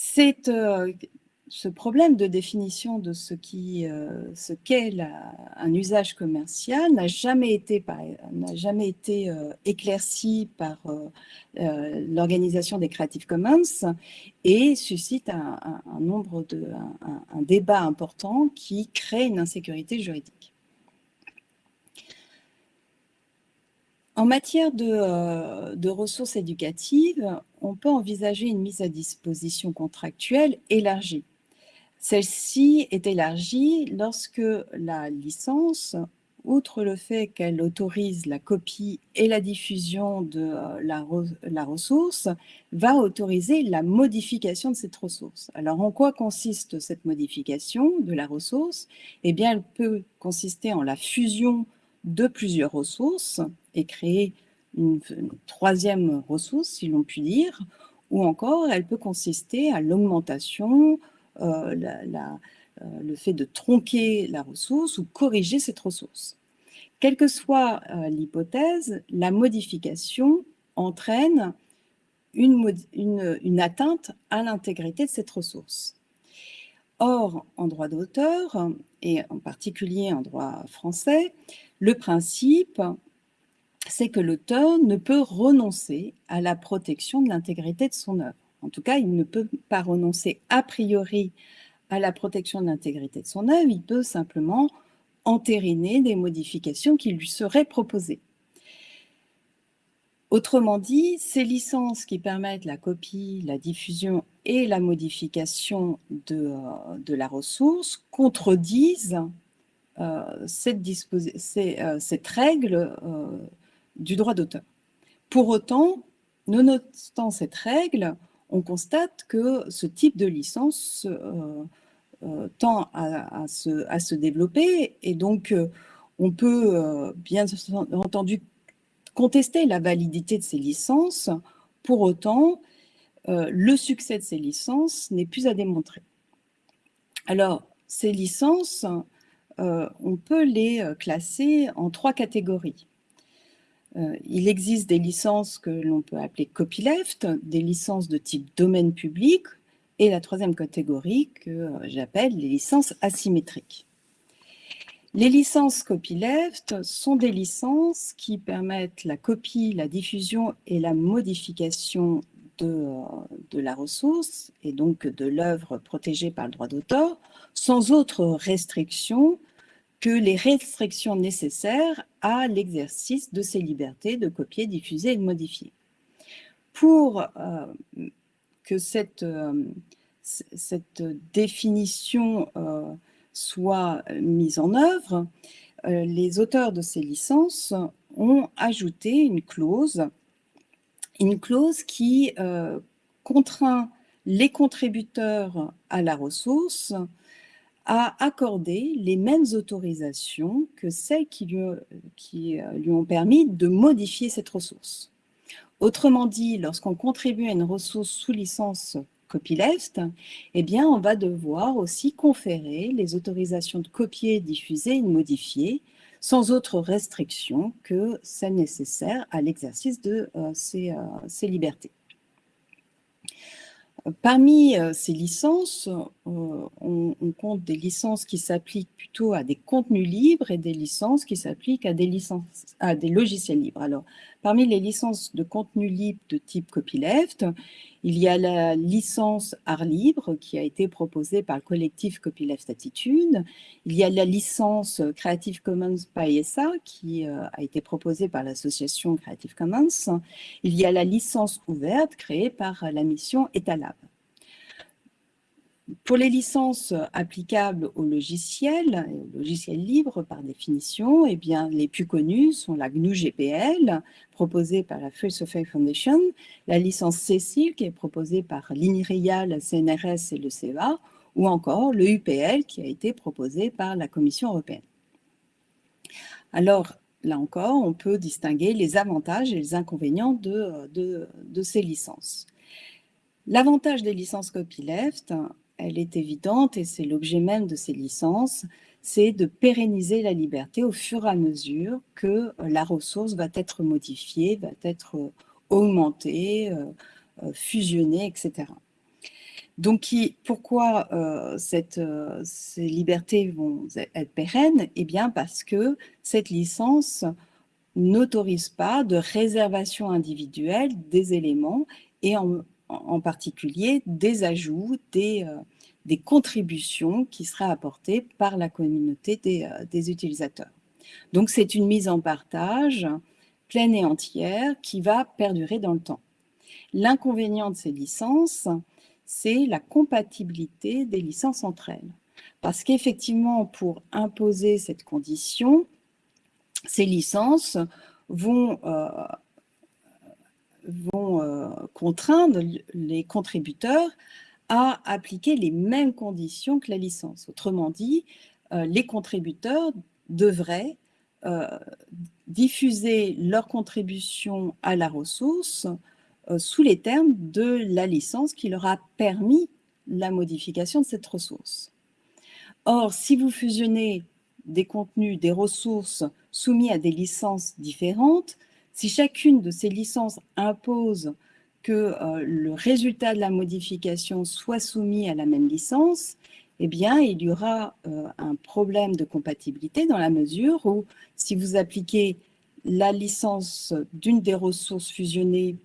C'est ce problème de définition de ce qu'est euh, ce un usage commercial n'a jamais été, euh, éclairci par euh, l'organisation des Creative Commons et suscite un, nombre de, un, débat important qui crée une insécurité juridique. En matière de, ressources éducatives, on peut envisager une mise à disposition contractuelle élargie. Celle-ci est élargie lorsque la licence, outre le fait qu'elle autorise la copie et la diffusion de euh, la, ressource, va autoriser la modification de cette ressource. Alors, en quoi consiste cette modification de la ressource? Eh bien, elle peut consister en la fusion de plusieurs ressources et créer une troisième ressource, si l'on peut dire, ou encore elle peut consister à l'augmentation, euh, le fait de tronquer la ressource ou corriger cette ressource. Quelle que soit l'hypothèse, la modification entraîne une, une atteinte à l'intégrité de cette ressource. Or, en droit d'auteur, et en particulier en droit français, le principe, c'est que l'auteur ne peut renoncer à la protection de l'intégrité de son œuvre. En tout cas, il ne peut pas renoncer a priori à la protection de l'intégrité de son œuvre, il peut simplement entériner des modifications qui lui seraient proposées. Autrement dit, ces licences qui permettent la copie, la diffusion et la modification de, euh, la ressource contredisent euh, euh, cette, règle du droit d'auteur. Pour autant, nonobstant cette règle, on constate que ce type de licence tend à, se, à, se, développer et donc on peut bien entendu contester la validité de ces licences. Pour autant, euh, le succès de ces licences n'est plus à démontrer. Alors, ces licences, euh, on peut les euh, classer en trois catégories. Il existe des licences que l'on peut appeler copyleft, des licences de type domaine public, et la troisième catégorie que j'appelle les licences asymétriques. Les licences copyleft sont des licences qui permettent la copie, la diffusion et la modification de, de la ressource et donc de l'œuvre protégée par le droit d'auteur sans autre restriction que les restrictions nécessaires à l'exercice de ces libertés de copier, diffuser et de modifier. Pour euh, que cette, euh, cette définition euh, soit mise en œuvre, les auteurs de ces licences ont ajouté une clause, une clause qui contraint les contributeurs à la ressource à accorder les mêmes autorisations que celles qui lui, qui euh, lui ont permis de modifier cette ressource. Autrement dit, lorsqu'on contribue à une ressource sous licence copyleft, eh bien, on va devoir aussi conférer les autorisations de copier, diffuser et modifier sans autre restriction que celle nécessaire à l'exercice de euh, ces, euh, ces, libertés. Parmi euh, ces licences, on, on, compte des licences qui s'appliquent plutôt à des contenus libres et des licences qui s'appliquent à des, à des logiciels libres. Parmi les licences de contenu libre de type copyleft, il y a la licence art libre qui a été proposée par le collectif Copyleft Attitude. Il y a la licence Creative Commons by SA qui euh, a été proposée par l'association Creative Commons. Il y a la licence ouverte créée par la mission Etalab. Pour les licences applicables aux logiciels, aux logiciels libres par définition, eh bien, les plus connues sont la GNU GPL, proposée par la Free Software Foundation, la licence Cecil, qui est proposée par l'INRIA, la CNRS et le CEA, ou encore le UPL, qui a été proposé par la Commission européenne. Alors, là encore, on peut distinguer les avantages et les inconvénients de, de ces licences. L'avantage des licences copyleft, elle est évidente et c'est l'objet même de ces licences, c'est de pérenniser la liberté au fur et à mesure que euh, la ressource va être modifiée, va être euh, augmentée, euh, fusionnée, etc. Donc, pourquoi ces libertés vont être pérennes? Eh bien, parce que cette licence n'autorise pas de réservation individuelle des éléments et en, en particulier des ajouts, des, euh, des, contributions qui seraient apportées par la communauté des, euh, des utilisateurs. Donc c'est une mise en partage pleine et entière qui va perdurer dans le temps. L'inconvénient de ces licences, c'est la compatibilité des licences entre elles. Parce qu'effectivement, pour imposer cette condition, ces licences vont euh, vont euh, contraindre les contributeurs à appliquer les mêmes conditions que la licence. Autrement dit, euh, les contributeurs devraient euh, diffuser leur contribution à la ressource sous les termes de la licence qui leur a permis la modification de cette ressource. Or, si vous fusionnez des contenus, des ressources soumis à des licences différentes, si chacune de ces licences impose que euh, le résultat de la modification soit soumis à la même licence, eh bien, il y aura euh, un problème de compatibilité dans la mesure où si vous appliquez la licence d'une des ressources fusionnées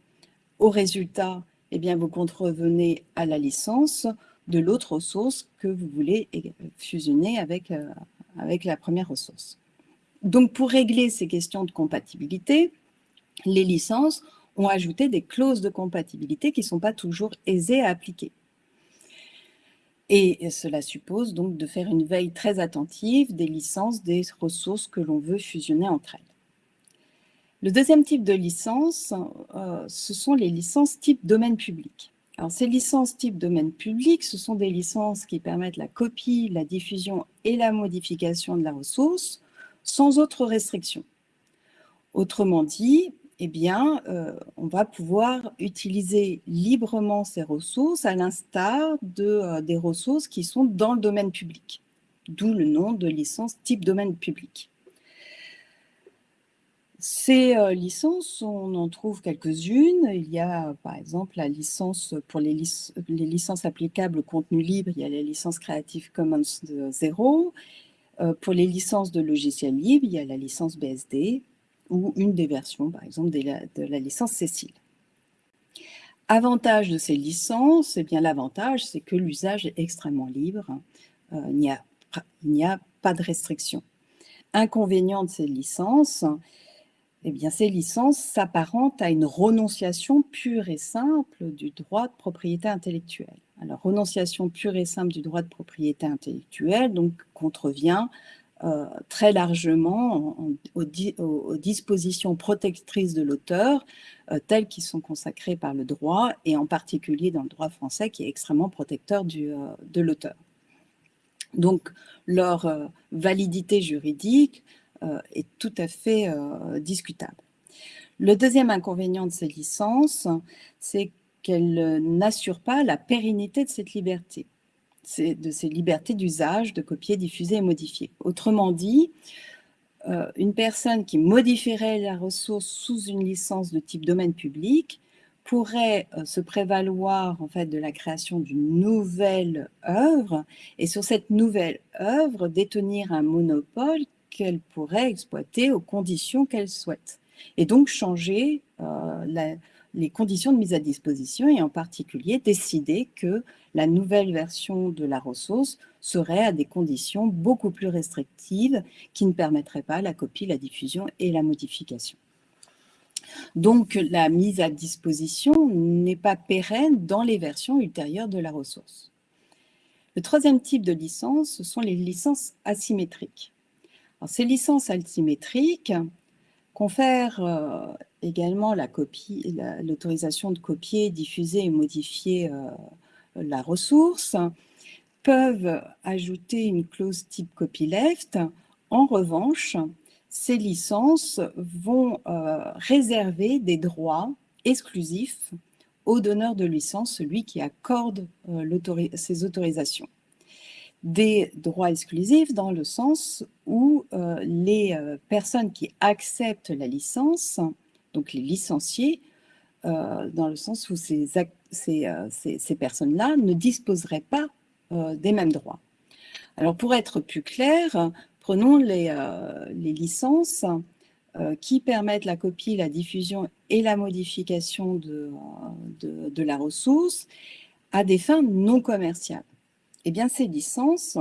au résultat, eh bien, vous contrevenez à la licence de l'autre ressource que vous voulez fusionner avec, euh, avec la première ressource. Donc, pour régler ces questions de compatibilité, les licences ont ajouté des clauses de compatibilité qui ne sont pas toujours aisées à appliquer. Et cela suppose donc de faire une veille très attentive des licences des ressources que l'on veut fusionner entre elles. Le deuxième type de licence, euh, ce sont les licences type domaine public. Alors, ces licences type domaine public, ce sont des licences qui permettent la copie, la diffusion et la modification de la ressource sans autre restriction. Autrement dit, eh bien, euh, on va pouvoir utiliser librement ces ressources à l'instar de, euh, des ressources qui sont dans le domaine public, d'où le nom de licence type domaine public. Ces euh, licences, on en trouve quelques-unes. Il y a par exemple la licence pour les, licences applicables au contenu libre, il y a la licence Creative Commons 0. pour les licences de logiciels libres, il y a la licence BSD ou une des versions, par exemple, de la, licence Cécile. Avantage de ces licences, eh bien l'avantage, c'est que l'usage est extrêmement libre. Euh, il n'y a, pas de restriction. Inconvénient de ces licences, eh bien, ces licences s'apparentent à une renonciation pure et simple du droit de propriété intellectuelle. Alors, renonciation pure et simple du droit de propriété intellectuelle, donc, contrevient euh, très largement aux, dispositions protectrices de l'auteur, euh, telles qui sont consacrées par le droit, et en particulier dans le droit français, qui est extrêmement protecteur du, euh, de l'auteur. Donc, leur validité juridique est tout à fait discutable. Le deuxième inconvénient de ces licences, c'est qu'elles n'assurent pas la pérennité de cette liberté de ces libertés d'usage, de copier, diffuser et modifier. Autrement dit, euh, une personne qui modifierait la ressource sous une licence de type domaine public pourrait euh, se prévaloir en fait de la création d'une nouvelle œuvre et sur cette nouvelle œuvre détenir un monopole qu'elle pourrait exploiter aux conditions qu'elle souhaite et donc changer euh, la, les conditions de mise à disposition et en particulier décider que la nouvelle version de la ressource serait à des conditions beaucoup plus restrictives qui ne permettraient pas la copie, la diffusion et la modification. Donc la mise à disposition n'est pas pérenne dans les versions ultérieures de la ressource. Le troisième type de licence, ce sont les licences asymétriques. ces licences asymétriques confèrent euh, également l'autorisation de copier, diffuser et modifier euh, la ressource, peuvent ajouter une clause type copyleft. En revanche, ces licences vont euh, réserver des droits exclusifs au donneur de licence, celui qui accorde euh, ces autorisations. Des droits exclusifs dans le sens où les personnes qui acceptent la licence donc les licenciés, euh, dans le sens où ces, euh, personnes-là ne disposeraient pas euh, des mêmes droits. Alors pour être plus clair, prenons les, licences qui permettent la copie, la diffusion et la modification de, de, la ressource à des fins non commerciales. Eh bien, ces licences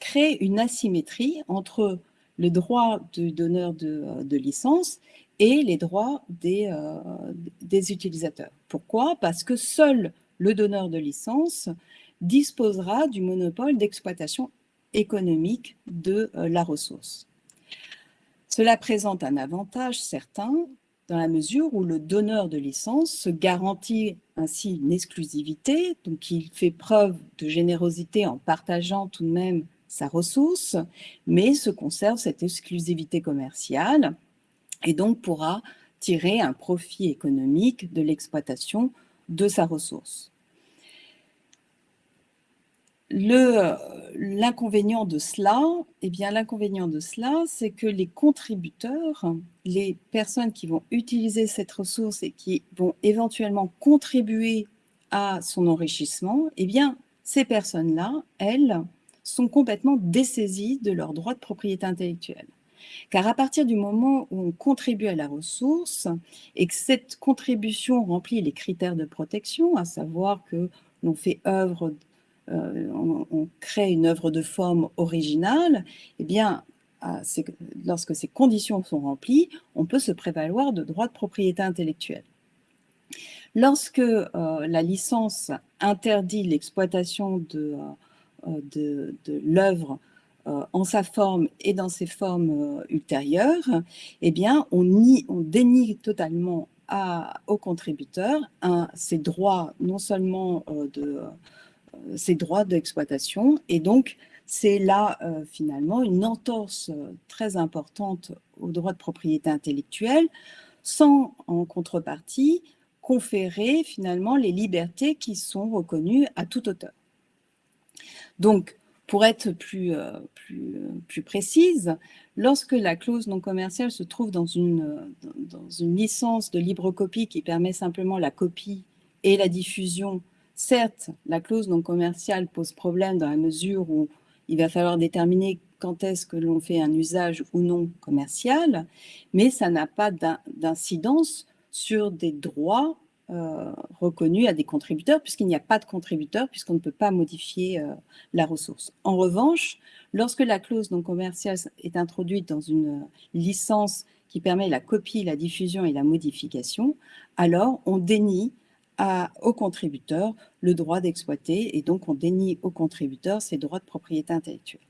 créent une asymétrie entre le droit du donneur de, de licence et les droits des, euh, utilisateurs. Pourquoi? Parce que seul le donneur de licence disposera du monopole d'exploitation économique de euh, la ressource. Cela présente un avantage certain dans la mesure où le donneur de licence se garantit ainsi une exclusivité, donc il fait preuve de générosité en partageant tout de même sa ressource, mais se conserve cette exclusivité commerciale et donc pourra tirer un profit économique de l'exploitation de sa ressource. L'inconvénient de cela, eh l'inconvénient de cela, c'est que les contributeurs, les personnes qui vont utiliser cette ressource et qui vont éventuellement contribuer à son enrichissement, eh ces personnes-là, elles, sont complètement dessaisies de leurs droits de propriété intellectuelle. Car à partir du moment où on contribue à la ressource et que cette contribution remplit les critères de protection, à savoir que l'on fait œuvre euh, on, crée une œuvre de forme originale, eh bien, lorsque ces conditions sont remplies, on peut se prévaloir de droits de propriété intellectuelle. Lorsque euh, la licence interdit l'exploitation de, euh, l'œuvre en sa forme et dans ses formes ultérieures, eh bien, on, on dénie totalement aux contributeurs ces droits non seulement de, ses droits d'exploitation. Et donc, c'est là, euh, finalement, une entorse euh, très importante aux droits de propriété intellectuelle, sans, en contrepartie, conférer, finalement, les libertés qui sont reconnues à tout auteur. Donc, pour être plus, euh, plus, plus, précise, lorsque la clause non commerciale se trouve dans une, dans une licence de libre copie qui permet simplement la copie et la diffusion Certes, la clause non commerciale pose problème dans la mesure où il va falloir déterminer quand est-ce que l'on fait un usage ou non commercial, mais ça n'a pas d'incidence sur des droits euh, reconnus à des contributeurs, puisqu'il n'y a pas de contributeurs, puisqu'on ne peut pas modifier euh, la ressource. En revanche, lorsque la clause non commerciale est introduite dans une licence qui permet la copie, la diffusion et la modification, alors on dénie aux contributeurs le droit d'exploiter et donc on dénie aux contributeurs ses droits de propriété intellectuelle.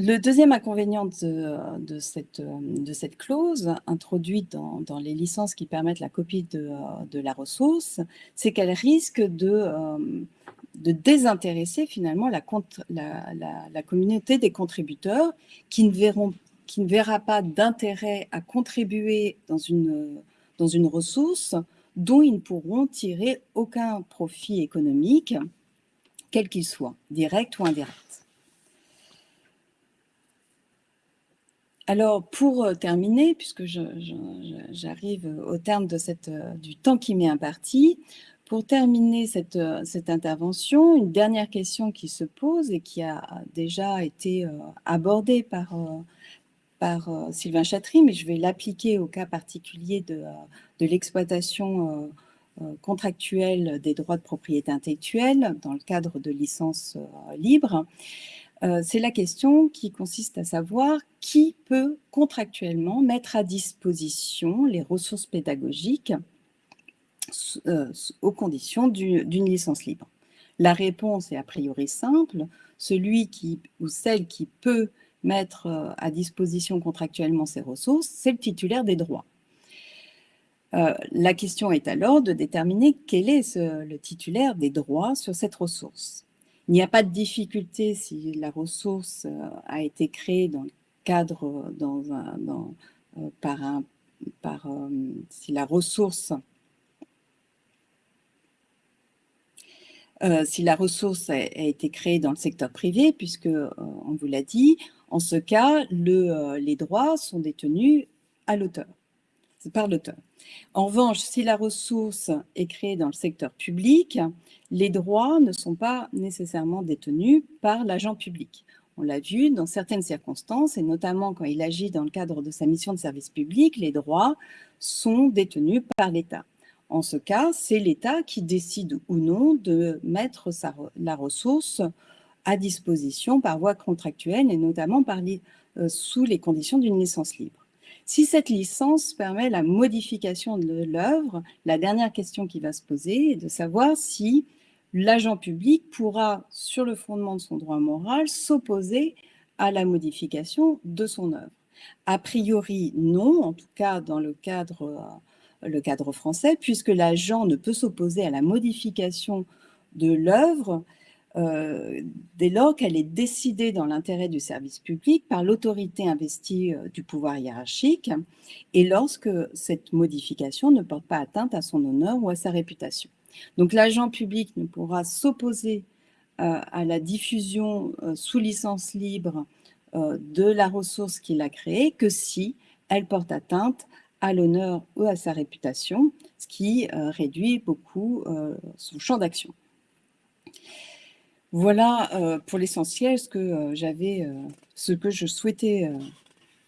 Le deuxième inconvénient de, cette, clause, introduite dans, les licences qui permettent la copie de, la ressource, c'est qu'elle risque de, de, désintéresser finalement la, communauté des contributeurs qui ne, verra pas d'intérêt à contribuer dans une ressource dont ils ne pourront tirer aucun profit économique, quel qu'il soit, direct ou indirect. Alors, pour euh, terminer, puisque j'arrive au terme euh, du temps qui m'est imparti, pour terminer cette, euh, cette, intervention, une dernière question qui se pose et qui a déjà été abordée par, Sylvain Chatry, mais je vais l'appliquer au cas particulier de, de l'exploitation contractuelle des droits de propriété intellectuelle dans le cadre de licences libres. C'est la question qui consiste à savoir qui peut contractuellement mettre à disposition les ressources pédagogiques aux conditions d'une licence libre. La réponse est a priori simple, celui ou celle qui peut mettre euh, à disposition contractuellement ces ressources, c'est le titulaire des droits. Euh, la question est alors de déterminer quel est le titulaire des droits sur cette ressource. Il n'y a pas de difficulté si la ressource euh, a été créée dans le cadre, dans un, par un, par, si la ressource si la ressource a, été créée dans le secteur privé, puisque, on vous l'a dit, en ce cas, euh, les droits sont détenus à l'auteur, par l'auteur. En revanche, si la ressource est créée dans le secteur public, les droits ne sont pas nécessairement détenus par l'agent public. On l'a vu dans certaines circonstances, et notamment quand il agit dans le cadre de sa mission de service public, les droits sont détenus par l'État. En ce cas, c'est l'État qui décide ou non de mettre la ressource à disposition par voie contractuelle et notamment euh, sous les conditions d'une licence libre. Si cette licence permet la modification de l'œuvre, la dernière question qui va se poser est de savoir si l'agent public pourra, sur le fondement de son droit moral, s'opposer à la modification de son œuvre. A priori, non, en tout cas dans le cadre, euh, cadre français, puisque l'agent ne peut s'opposer à la modification de l'œuvre euh, dès lors qu'elle est décidée dans l'intérêt du service public par l'autorité investie euh, du pouvoir hiérarchique et lorsque cette modification ne porte pas atteinte à son honneur ou à sa réputation. Donc l'agent public ne pourra s'opposer euh, à la diffusion sous licence libre de la ressource qu'il a créée que si elle porte atteinte à l'honneur ou à sa réputation, ce qui réduit beaucoup son champ d'action. Voilà euh, pour l'essentiel ce que euh, j'avais, euh, ce que je souhaitais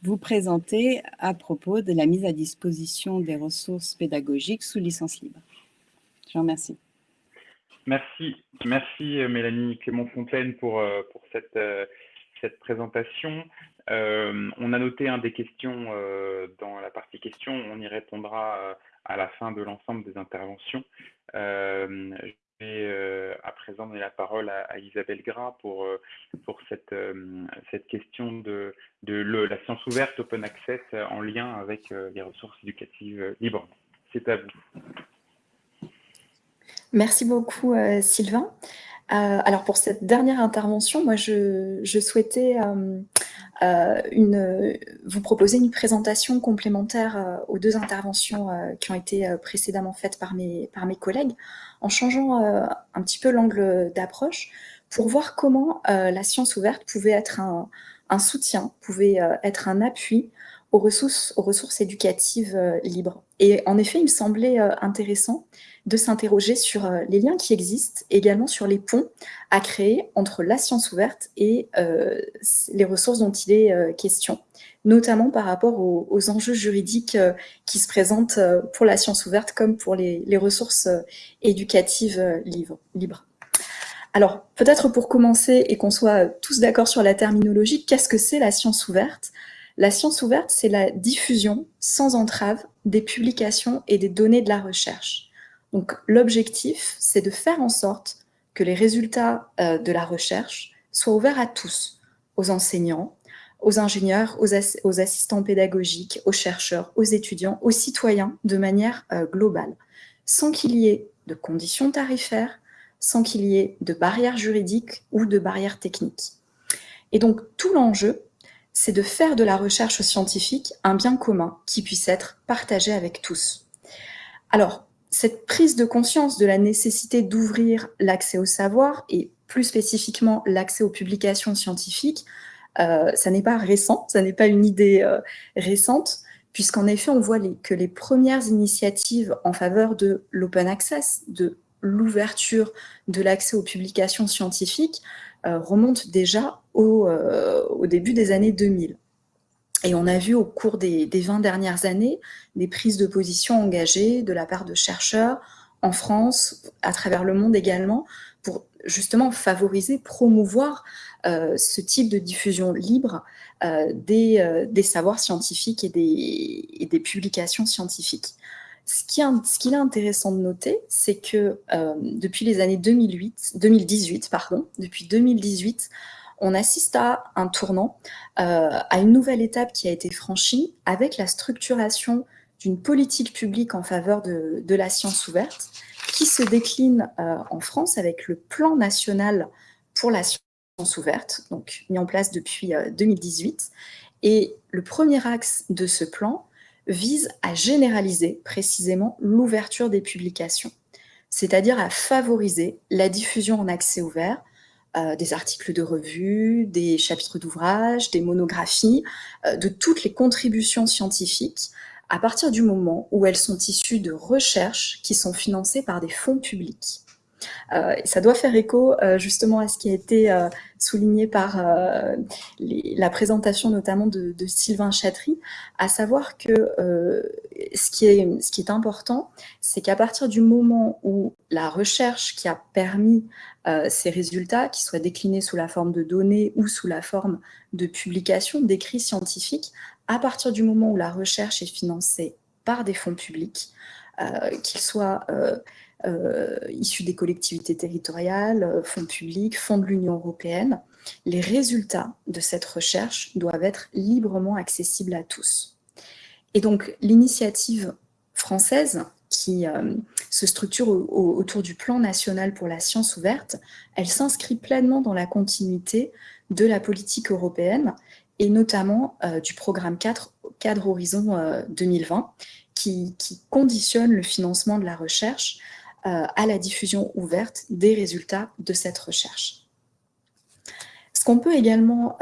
vous présenter à propos de la mise à disposition des ressources pédagogiques sous licence libre. Je vous remercie. Merci, merci Mélanie Clément-Fontaine pour, pour cette, cette présentation. on a noté un des questions dans la partie questions, on y répondra à la fin de l'ensemble des interventions. Euh, à présent donner la parole à, Isabelle Gras pour, euh, pour cette, euh, cette question de, de la science ouverte, open access, en lien avec les ressources éducatives libres. C'est à vous. Merci beaucoup, Sylvain. Alors pour cette dernière intervention, moi je, je souhaitais euh, une, vous proposer une présentation complémentaire euh, aux deux interventions euh, qui ont été précédemment faites par mes, par mes collègues, en changeant un petit peu l'angle d'approche pour voir comment la science ouverte pouvait être un, un soutien, pouvait être un appui aux ressources, aux ressources éducatives libres. Et en effet, il me semblait intéressant de s'interroger sur euh, les liens qui existent, également sur les ponts à créer entre la science ouverte et euh, les ressources dont il est euh, question, notamment par rapport aux, enjeux juridiques qui se présentent pour la science ouverte comme pour les, ressources éducatives libres. Alors, peut-être pour commencer et qu'on soit tous d'accord sur la terminologie, qu'est-ce que c'est la science ouverte? La science ouverte, c'est la diffusion sans entrave des publications et des données de la recherche. Donc l'objectif, c'est de faire en sorte que les résultats euh, de la recherche soient ouverts à tous, aux enseignants, aux ingénieurs, aux, assistants pédagogiques, aux chercheurs, aux étudiants, aux citoyens de manière euh, globale, sans qu'il y ait de conditions tarifaires, sans qu'il y ait de barrières juridiques ou de barrières techniques. Et donc tout l'enjeu, c'est de faire de la recherche scientifique un bien commun qui puisse être partagé avec tous. Alors, cette prise de conscience de la nécessité d'ouvrir l'accès au savoir et plus spécifiquement l'accès aux publications scientifiques, euh, ça n'est pas récent, ça n'est pas une idée euh, récente, puisqu'en effet, on voit que les premières initiatives en faveur de l'open access, de l'ouverture de l'accès aux publications scientifiques, euh, remontent déjà au, au début des années 2000. Et on a vu au cours des, 20 dernières années des prises de position engagées de la part de chercheurs en France, à travers le monde également, pour justement favoriser, promouvoir euh, ce type de diffusion libre euh, euh, des, savoirs scientifiques et des, publications scientifiques. Ce qu'il est intéressant de noter, c'est que depuis les années 2008, 2018, pardon, depuis 2018, on assiste à un tournant, euh, à une nouvelle étape qui a été franchie avec la structuration d'une politique publique en faveur de, la science ouverte qui se décline euh, en France avec le plan national pour la science ouverte, donc mis en place depuis 2018. Euh, Et le premier axe de ce plan vise à généraliser précisément l'ouverture des publications, c'est-à-dire à favoriser la diffusion en accès ouvert euh, des articles de revue, des chapitres d'ouvrages, des monographies, euh, de toutes les contributions scientifiques à partir du moment où elles sont issues de recherches qui sont financées par des fonds publics. Euh, ça doit faire écho euh, justement à ce qui a été euh, souligné par la présentation notamment de, Sylvain Chatry, à savoir que ce, qui est, important, c'est qu'à partir du moment où la recherche qui a permis ces résultats, qui soient déclinés sous la forme de données ou sous la forme de publications, d'écrits scientifiques, à partir du moment où la recherche est financée par des fonds publics, qu'ils soient issus des collectivités territoriales, euh, fonds publics, fonds de l'Union européenne, les résultats de cette recherche doivent être librement accessibles à tous. Et donc, l'initiative française qui, euh, se structure autour du plan national pour la science ouverte, elle s'inscrit pleinement dans la continuité de la politique européenne et notamment euh, du programme 4, cadre Horizon 2020, euh, qui, conditionne le financement de la recherche euh, à la diffusion ouverte des résultats de cette recherche. Ce qu'on peut également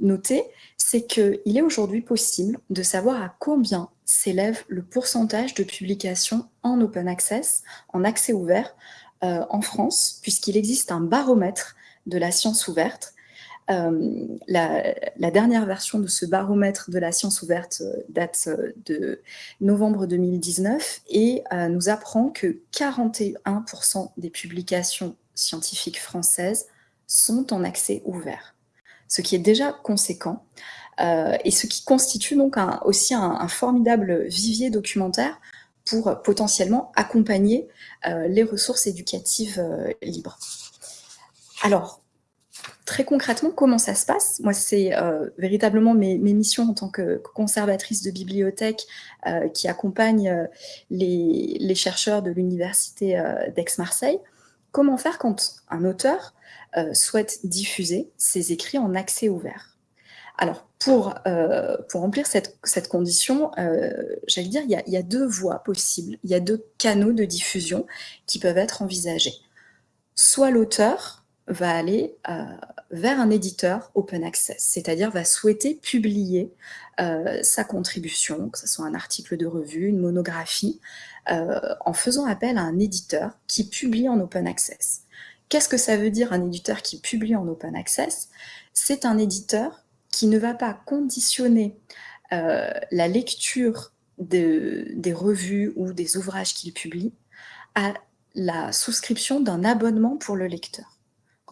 noter, c'est qu'il est aujourd'hui possible de savoir à combien s'élève le pourcentage de publications en open access, en accès ouvert, en France, puisqu'il existe un baromètre de la science ouverte euh, la, dernière version de ce baromètre de la science ouverte euh, date euh, de novembre 2019 et nous apprend que 41% des publications scientifiques françaises sont en accès ouvert, ce qui est déjà conséquent et ce qui constitue donc aussi un, formidable vivier documentaire pour potentiellement accompagner les ressources éducatives libres. Alors, Concrètement, comment ça se passe Moi, c'est euh, véritablement mes, missions en tant que conservatrice de bibliothèque euh, qui accompagne euh, les, chercheurs de l'université d'Aix-Marseille. Comment faire quand un auteur souhaite diffuser ses écrits en accès ouvert? Alors, pour, remplir cette, condition, j'allais dire, il il y a deux voies possibles, il y a deux canaux de diffusion qui peuvent être envisagés. Soit l'auteur va aller euh, vers un éditeur open access, c'est-à-dire va souhaiter publier euh, sa contribution, que ce soit un article de revue, une monographie, euh, en faisant appel à un éditeur qui publie en open access. Qu'est-ce que ça veut dire un éditeur qui publie en open access? C'est un éditeur qui ne va pas conditionner la lecture des revues ou des ouvrages qu'il publie à la souscription d'un abonnement pour le lecteur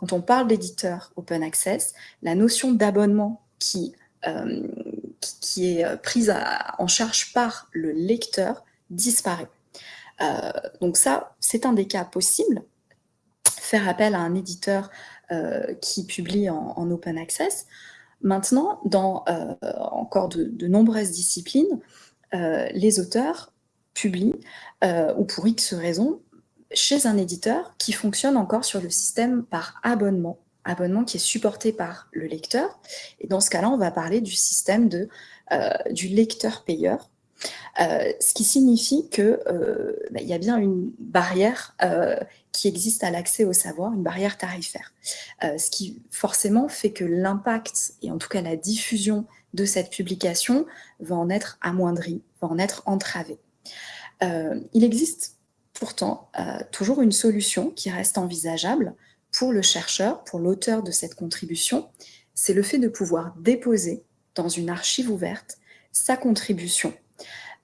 quand on parle d'éditeur open access, la notion d'abonnement qui, euh, est prise en charge par le lecteur disparaît. Euh, donc ça, c'est un des cas possibles. Faire appel à un éditeur euh, qui publie en, open access. Maintenant, dans encore de, de, nombreuses disciplines, les auteurs publient, ou pour X raisons, chez un éditeur qui fonctionne encore sur le système par abonnement, abonnement qui est supporté par le lecteur. Et dans ce cas-là, on va parler du système de, euh, du lecteur-payeur, euh, ce qui signifie qu'il euh, bah, y a bien une barrière qui existe à l'accès au savoir, une barrière tarifaire. ce qui forcément fait que l'impact, et en tout cas la diffusion de cette publication, va en être amoindri, va en être entravé. il existe pourtant euh, toujours une solution qui reste envisageable pour le chercheur, pour l'auteur de cette contribution, c'est le fait de pouvoir déposer dans une archive ouverte sa contribution.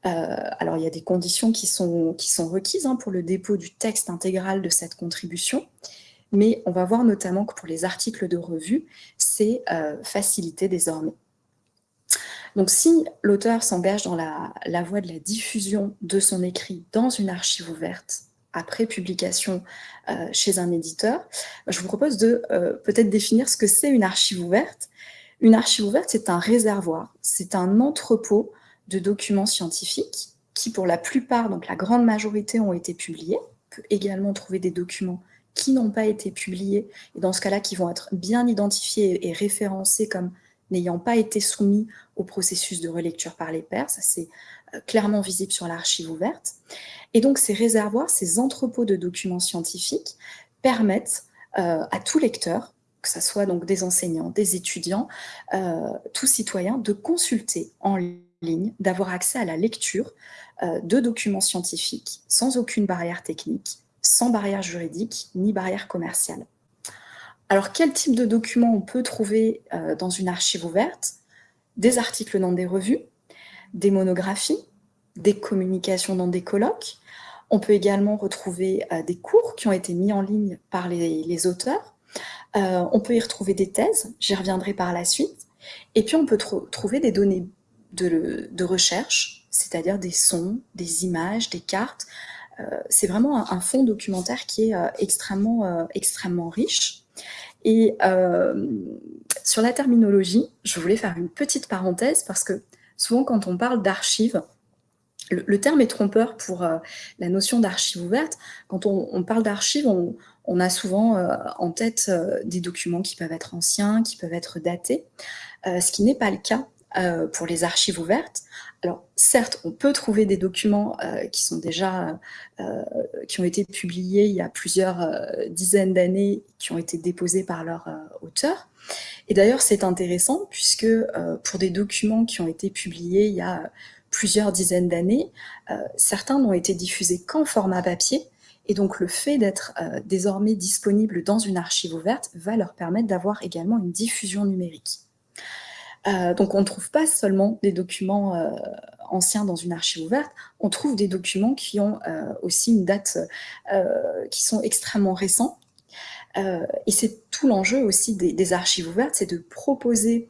Euh, alors, il y a des conditions qui sont, qui sont requises hein, pour le dépôt du texte intégral de cette contribution, mais on va voir notamment que pour les articles de revue, c'est euh, facilité désormais. Donc si l'auteur s'engage dans la, voie de la diffusion de son écrit dans une archive ouverte, après publication euh, chez un éditeur, je vous propose de euh, peut-être définir ce que c'est une archive ouverte. Une archive ouverte, c'est un réservoir, c'est un entrepôt de documents scientifiques qui, pour la plupart, donc la grande majorité, ont été publiés. On peut également trouver des documents qui n'ont pas été publiés, et dans ce cas-là, qui vont être bien identifiés et référencés comme n'ayant pas été soumis au processus de relecture par les pairs. Ça, c'est euh, clairement visible sur l'archive ouverte. Et donc, ces réservoirs, ces entrepôts de documents scientifiques permettent euh, à tout lecteur, que ce soit donc des enseignants, des étudiants, euh, tout citoyen, de consulter en ligne, d'avoir accès à la lecture de documents scientifiques sans aucune barrière technique, sans barrière juridique ni barrière commerciale. Alors, quel type de documents on peut trouver euh, dans une archive ouverte? Des articles dans des revues, des monographies, des communications dans des colloques. On peut également retrouver euh, des cours qui ont été mis en ligne par les, auteurs. Euh, on peut y retrouver des thèses, j'y reviendrai par la suite. Et puis, on peut trouver des données de, recherche, c'est-à-dire des sons, des images, des cartes. C'est vraiment un, un, fonds documentaire qui est extrêmement, extrêmement riche. Et euh, sur la terminologie, je voulais faire une petite parenthèse parce que souvent quand on parle d'archives, le, terme est trompeur pour euh, la notion d'archive ouverte. Quand on, parle d'archive, on, a souvent euh, en tête des documents qui peuvent être anciens, qui peuvent être datés, ce qui n'est pas le cas pour les archives ouvertes. Alors certes, on peut trouver des documents qui sont déjà, qui ont été publiés il y a plusieurs dizaines d'années, qui ont été déposés par leur auteur. Et d'ailleurs, c'est intéressant puisque pour des documents qui ont été publiés il y a plusieurs dizaines d'années, euh, certains n'ont été diffusés qu'en format papier, et donc le fait d'être euh, désormais disponible dans une archive ouverte va leur permettre d'avoir également une diffusion numérique. Euh, donc on ne trouve pas seulement des documents anciens dans une archive ouverte, on trouve des documents qui ont aussi une date, qui sont extrêmement récents. et c'est tout l'enjeu aussi des, archives ouvertes, c'est de proposer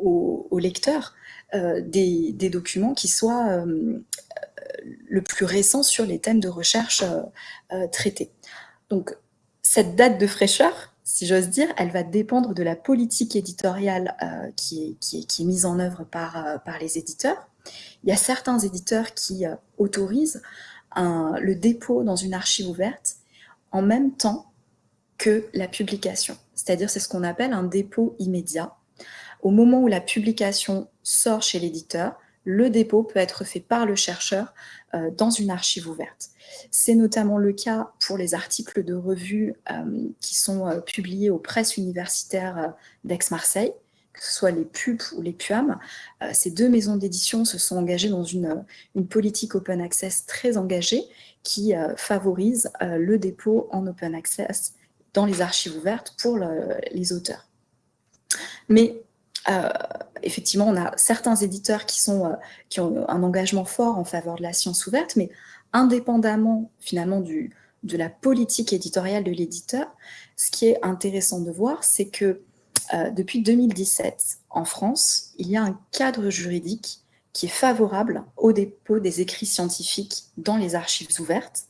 aux, lecteurs euh, des, documents qui soient euh, le plus récents sur les thèmes de recherche euh, traités. Donc, cette date de fraîcheur, si j'ose dire, elle va dépendre de la politique éditoriale qui, est, mise en œuvre par, par les éditeurs. Il y a certains éditeurs qui autorisent le dépôt dans une archive ouverte en même temps que la publication. C'est-à-dire, c'est ce qu'on appelle un dépôt immédiat. Au moment où la publication sort chez l'éditeur, le dépôt peut être fait par le chercheur euh, dans une archive ouverte. C'est notamment le cas pour les articles de revue euh, qui sont euh, publiés aux presses universitaires d'Aix-Marseille, que ce soit les PUP ou les PUAM. ces deux maisons d'édition se sont engagées dans une, une, politique open access très engagée qui favorise le dépôt en open access dans les archives ouvertes pour les auteurs. Mais euh, effectivement, on a certains éditeurs euh, qui ont un engagement fort en faveur de la science ouverte, mais indépendamment finalement de la politique éditoriale de l'éditeur, ce qui est intéressant de voir, c'est que euh, depuis 2017, en France, il y a un cadre juridique qui est favorable au dépôt des écrits scientifiques dans les archives ouvertes.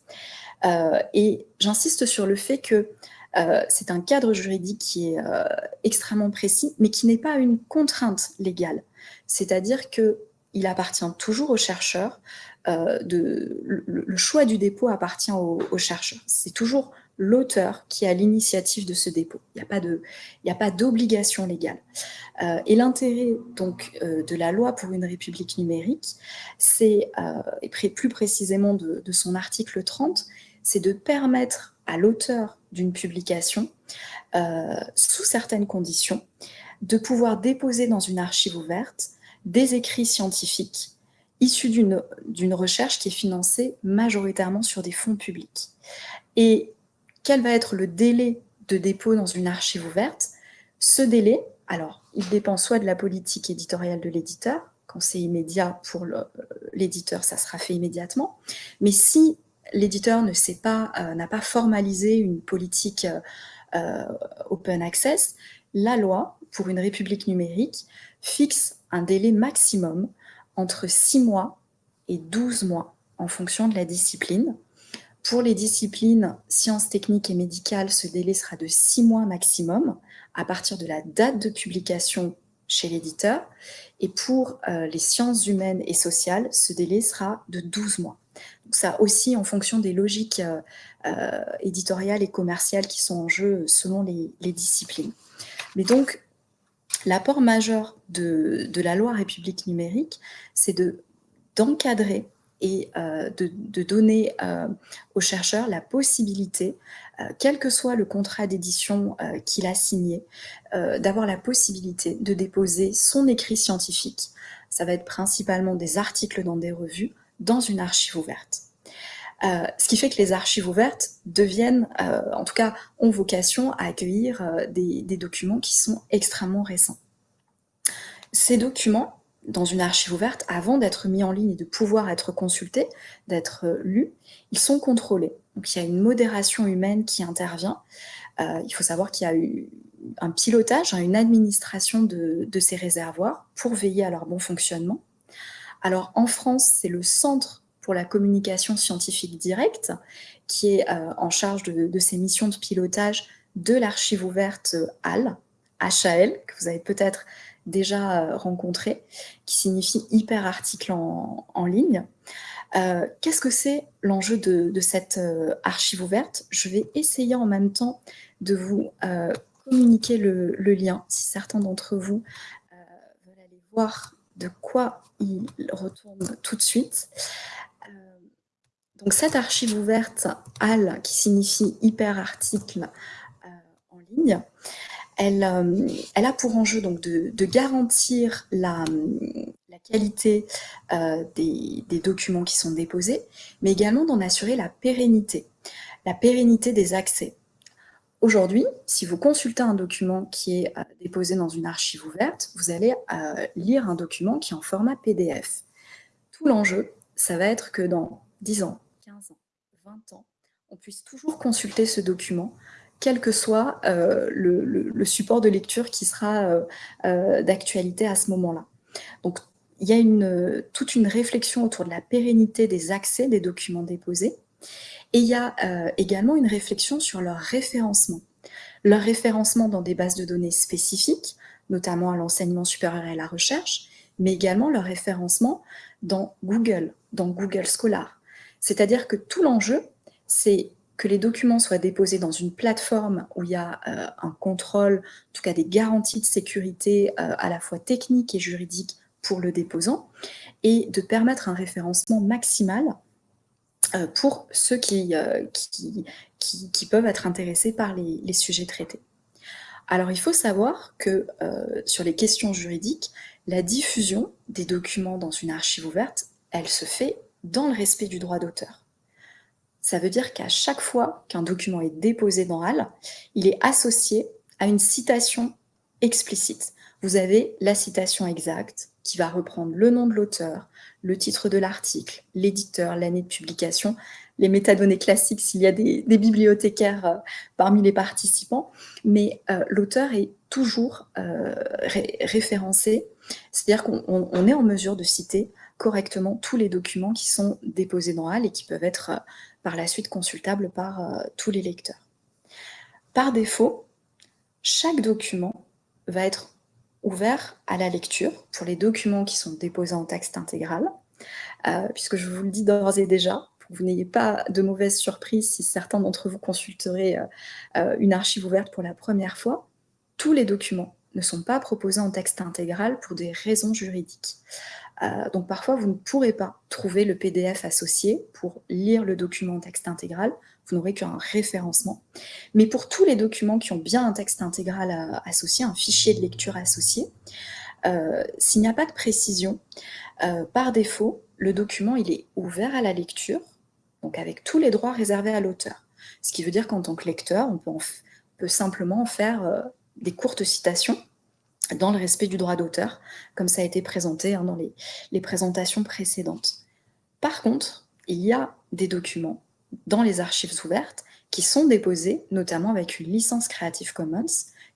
et j'insiste sur le fait que euh, c'est un cadre juridique qui est euh, extrêmement précis, mais qui n'est pas une contrainte légale. C'est-à-dire qu'il appartient toujours au chercheur, euh, de, le, choix du dépôt appartient au, chercheur. C'est toujours l'auteur qui a l'initiative de ce dépôt. Il n'y a pas d'obligation légale. et l'intérêt donc de la loi pour une république numérique, et plus précisément de son article 30, c'est de permettre à l'auteur d'une publication, euh, sous certaines conditions, de pouvoir déposer dans une archive ouverte des écrits scientifiques issus d'une recherche qui est financée majoritairement sur des fonds publics. Et quel va être le délai de dépôt dans une archive ouverte? Ce délai, alors, il dépend soit de la politique éditoriale de l'éditeur, quand c'est immédiat pour l'éditeur, ça sera fait immédiatement, mais si l'éditeur ne sait pas, euh, n'a pas formalisé une politique euh, euh, open access, la loi pour une république numérique fixe un délai maximum entre 6 mois et 12 mois en fonction de la discipline. Pour les disciplines sciences techniques et médicales, ce délai sera de 6 mois maximum à partir de la date de publication chez l'éditeur. Et pour les sciences humaines et sociales, ce délai sera de 12 mois ça aussi en fonction des logiques euh, euh, éditoriales et commerciales qui sont en jeu selon les, disciplines. Mais donc, l'apport majeur de, la loi République numérique, c'est d'encadrer et euh, de, donner aux chercheurs la possibilité, quel que soit le contrat d'édition qu'il a signé, d'avoir la possibilité de déposer son écrit scientifique. Ça va être principalement des articles dans des revues, dans une archive ouverte. Euh, ce qui fait que les archives ouvertes deviennent, euh, en tout cas, ont vocation à accueillir euh, des, documents qui sont extrêmement récents. Ces documents, dans une archive ouverte, avant d'être mis en ligne et de pouvoir être consultés, d'être lus, ils sont contrôlés. Donc il y a une modération humaine qui intervient. il faut savoir qu'il y a eu un pilotage, hein, une administration de, de ces réservoirs pour veiller à leur bon fonctionnement. Alors en France, c'est le Centre pour la communication scientifique directe qui est euh, en charge de, ces missions de pilotage de l'archive ouverte HAL, HAL, que vous avez peut-être déjà rencontré, qui signifie hyperarticle en, en ligne. Qu'est-ce que c'est l'enjeu de, cette archive ouverte? Je vais essayer en même temps de vous communiquer le, lien, si certains d'entre vous veulent aller voir de quoi il retourne tout de suite. Donc cette archive ouverte HAL, qui signifie hyperarticle euh, en ligne, elle, euh, elle, a pour enjeu donc de, garantir la, qualité euh, des, documents qui sont déposés, mais également d'en assurer la pérennité, la pérennité des accès. Aujourd'hui, si vous consultez un document qui est déposé dans une archive ouverte, vous allez lire un document qui est en format PDF. Tout l'enjeu, ça va être que dans 10 ans, 15 ans, 20 ans, on puisse toujours consulter ce document, quel que soit euh, le, support de lecture qui sera euh, euh, d'actualité à ce moment-là. Donc, il y a toute une réflexion autour de la pérennité des accès des documents déposés, et il y a également une réflexion sur leur référencement. Leur référencement dans des bases de données spécifiques, notamment à l'enseignement supérieur et à la recherche, mais également leur référencement dans Google, dans Google Scholar, c'est-à-dire que tout l'enjeu, c'est que les documents soient déposés dans une plateforme où il y a euh, un contrôle, en tout cas des garanties de sécurité euh, à la fois techniques et juridiques pour le déposant, et de permettre un référencement maximal euh, pour ceux qui, qui, peuvent être intéressés par les, les, sujets traités. Alors il faut savoir que sur les questions juridiques, la diffusion des documents dans une archive ouverte, elle se fait dans le respect du droit d'auteur. Ça veut dire qu'à chaque fois qu'un document est déposé dans HAL, il est associé à une citation explicite. Vous avez la citation exacte qui va reprendre le nom de l'auteur, le titre de l'article, l'éditeur, l'année de publication, les métadonnées classiques s'il y a des, bibliothécaires euh, parmi les participants, mais euh, l'auteur est toujours euh, référencé, c'est-à-dire qu'on est en mesure de citer correctement tous les documents qui sont déposés dans HAL et qui peuvent être par la suite consultables par tous les lecteurs. Par défaut, chaque document va être ouvert à la lecture pour les documents qui sont déposés en texte intégral, euh, puisque je vous le dis d'ores et déjà, pour que vous n'ayez pas de mauvaises surprises si certains d'entre vous consulteraient une archive ouverte pour la première fois, tous les documents ne sont pas proposés en texte intégral pour des raisons juridiques. Euh, donc parfois, vous ne pourrez pas trouver le PDF associé pour lire le document en texte intégral, vous n'aurez qu'un référencement. Mais pour tous les documents qui ont bien un texte intégral euh, associé, un fichier de lecture associé, euh, s'il n'y a pas de précision, par défaut, le document il est ouvert à la lecture, donc avec tous les droits réservés à l'auteur. Ce qui veut dire qu'en tant que lecteur, on peut, peut simplement faire des courtes citations dans le respect du droit d'auteur, comme ça a été présenté hein, dans les, présentations précédentes. Par contre, il y a des documents dans les archives ouvertes qui sont déposés, notamment avec une licence Creative Commons,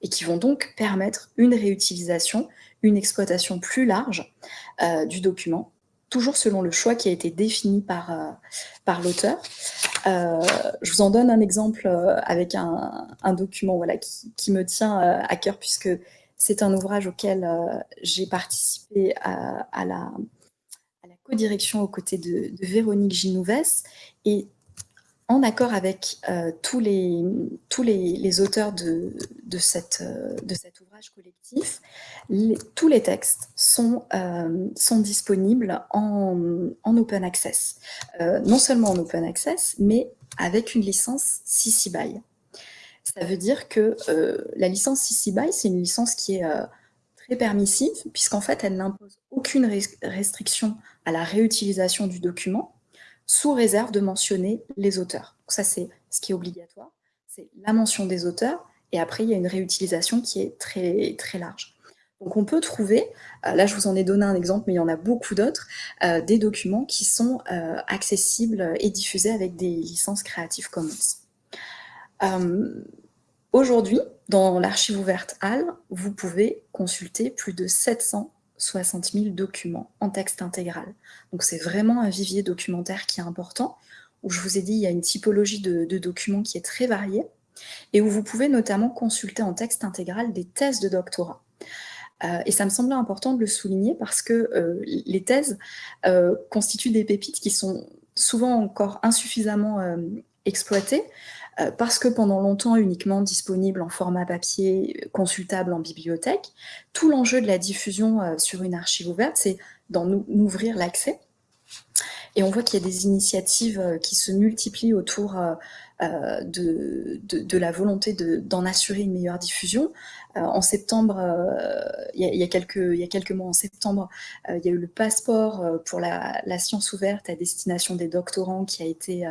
et qui vont donc permettre une réutilisation, une exploitation plus large euh, du document, toujours selon le choix qui a été défini par, euh, par l'auteur. Euh, je vous en donne un exemple avec un, document voilà, qui, me tient à cœur, puisque c'est un ouvrage auquel j'ai participé à, la, co-direction aux côtés de, Véronique Ginouvès et en accord avec euh, tous, les, tous les, auteurs de, de, cette, euh, de cet ouvrage collectif, tous les textes sont, sont disponibles en, en, open access. non seulement en open access, mais avec une licence CC BY. Ça veut dire que euh, la licence CC BY, c'est une licence qui est euh, très permissive, puisqu'en fait, elle n'impose aucune restriction à la réutilisation du document, sous réserve de mentionner les auteurs. Ça, c'est ce qui est obligatoire, c'est la mention des auteurs, et après, il y a une réutilisation qui est très, très large. Donc on peut trouver, euh, là je vous en ai donné un exemple, mais il y en a beaucoup d'autres, des documents qui sont accessibles et diffusés avec des licences Creative Commons. Euh, aujourd'hui, dans l'archive ouverte HAL, vous pouvez consulter plus de 760 000 documents en texte intégral. Donc c'est vraiment un vivier documentaire qui est important, où je vous ai dit, il y a une typologie de, documents qui est très variée, et où vous pouvez notamment consulter en texte intégral des thèses de doctorat. et ça me semblait important de le souligner parce que les thèses constituent des pépites qui sont souvent encore insuffisamment exploitées, parce que pendant longtemps uniquement disponibles en format papier, consultable en bibliothèque. Tout l'enjeu de la diffusion sur une archive ouverte, c'est d'en ouvrir l'accès. Et on voit qu'il y a des initiatives qui se multiplient autour euh, de, de, la volonté d'en assurer une meilleure diffusion. Euh, en septembre, euh, il y, a, quelques, y a quelques mois, en septembre, il y a eu le passeport pour la, science ouverte à destination des doctorants qui a été,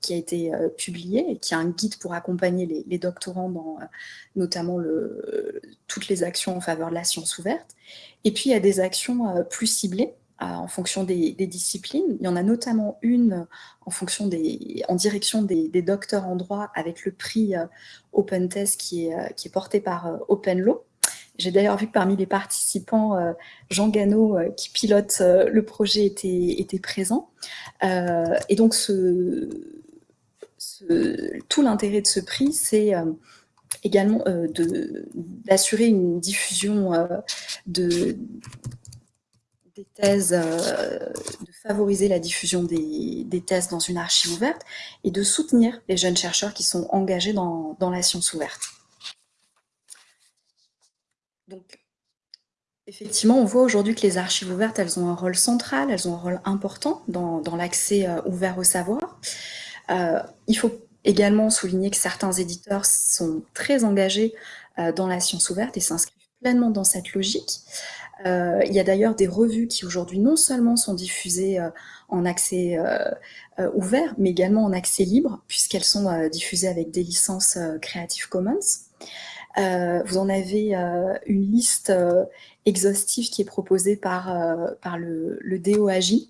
qui a été publié et qui a un guide pour accompagner les, les doctorants dans notamment le, toutes les actions en faveur de la science ouverte. Et puis, il y a des actions plus ciblées en fonction des, disciplines. Il y en a notamment une en, fonction des, en direction des, docteurs en droit avec le prix euh, Open Test qui est, euh, qui est porté par euh, Open Law. J'ai d'ailleurs vu que parmi les participants, Jean Gano, qui pilote le projet, était, était présent. et donc, tout l'intérêt de ce prix, c'est également d'assurer une diffusion de, euh, de favoriser la diffusion des, thèses dans une archive ouverte et de soutenir les jeunes chercheurs qui sont engagés dans, la science ouverte. Donc, effectivement, on voit aujourd'hui que les archives ouvertes, elles ont un rôle central, elles ont un rôle important dans, l'accès euh, ouvert au savoir. Euh, il faut également souligner que certains éditeurs sont très engagés dans la science ouverte et s'inscrivent pleinement dans cette logique. Euh, il y a d'ailleurs des revues qui aujourd'hui non seulement sont diffusées euh, en accès euh, ouvert, mais également en accès libre, puisqu'elles sont diffusées avec des licences Creative Commons. vous en avez une liste exhaustive qui est proposée par, par le, le DOAJ,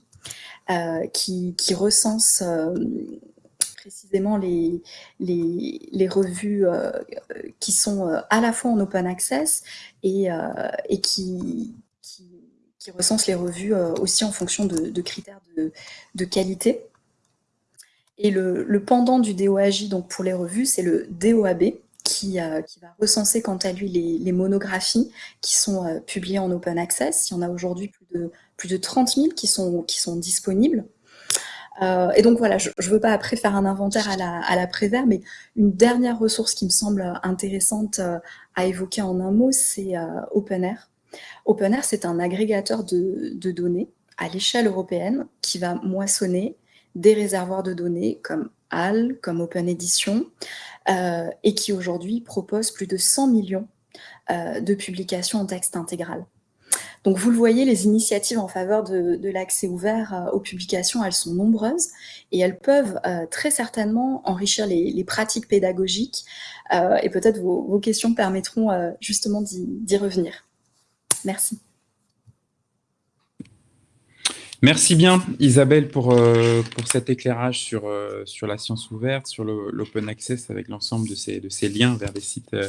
qui, qui, recense précisément les, les, les revues qui sont à la fois en open access et, et qui, qui recense les revues euh, aussi en fonction de, critères de, qualité. Et le, pendant du DOAJ donc pour les revues, c'est le DOAB, qui, euh, qui, va recenser quant à lui les, monographies qui sont euh, publiées en open access. Il y en a aujourd'hui plus de, plus de 30 000 qui sont, qui sont disponibles. Et donc voilà, je ne veux pas après faire un inventaire à la, à mais une dernière ressource qui me semble intéressante à évoquer en un mot, c'est OpenAir. OpenAir, c'est un agrégateur de, données à l'échelle européenne qui va moissonner des réservoirs de données comme HAL, comme Open Edition, euh, et qui aujourd'hui propose plus de 100 millions euh, de publications en texte intégral. Donc vous le voyez, les initiatives en faveur de, l'accès ouvert euh, aux publications, elles sont nombreuses et elles peuvent très certainement enrichir les, pratiques pédagogiques et peut-être vos, questions permettront justement d'y revenir. Merci. Merci bien Isabelle pour, euh, pour cet éclairage sur, euh, sur la science ouverte, sur l'open access avec l'ensemble de ces, de ces liens vers des sites, euh,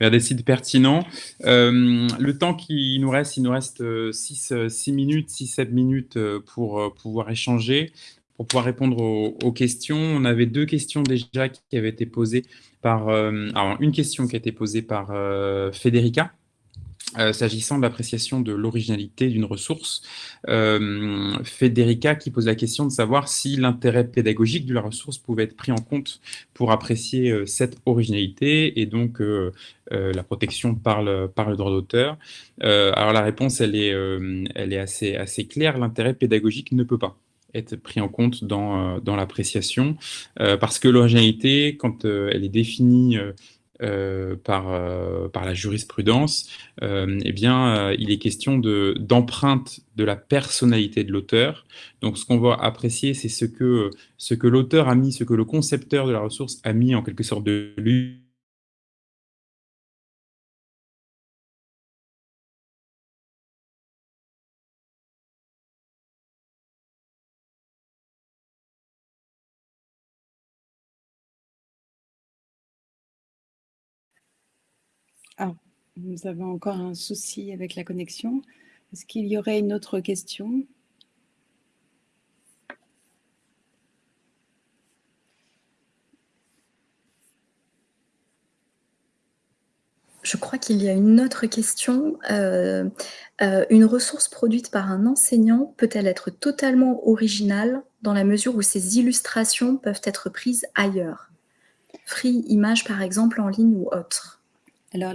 vers des sites pertinents. le temps qui nous reste, il nous reste 6, minutes, 6-7 minutes pour pouvoir échanger, pour pouvoir répondre aux, questions. On avait deux questions déjà qui avaient été posées par... alors une question qui a été posée par Federica euh, s'agissant de l'appréciation de l'originalité d'une ressource, euh, Federica qui pose la question de savoir si l'intérêt pédagogique de la ressource pouvait être pris en compte pour apprécier euh, cette originalité et donc la protection par le, droit d'auteur. alors la réponse, elle est, assez, claire, l'intérêt pédagogique ne peut pas être pris en compte dans l'appréciation, parce que l'originalité, quand elle est définie euh, par, euh, par la jurisprudence, euh, eh bien, il est question d'empreinte de, la personnalité de l'auteur. Donc, ce qu'on va apprécier, c'est ce que, ce que l'auteur a mis, ce que le concepteur de la ressource a mis en quelque sorte de lui Ah, nous avons encore un souci avec la connexion. Est-ce qu'il y aurait une autre question? Je crois qu'il y a une autre question. Euh, euh, une ressource produite par un enseignant peut-elle être totalement originale dans la mesure où ses illustrations peuvent être prises ailleurs? Free Image, par exemple, en ligne ou autre Alors,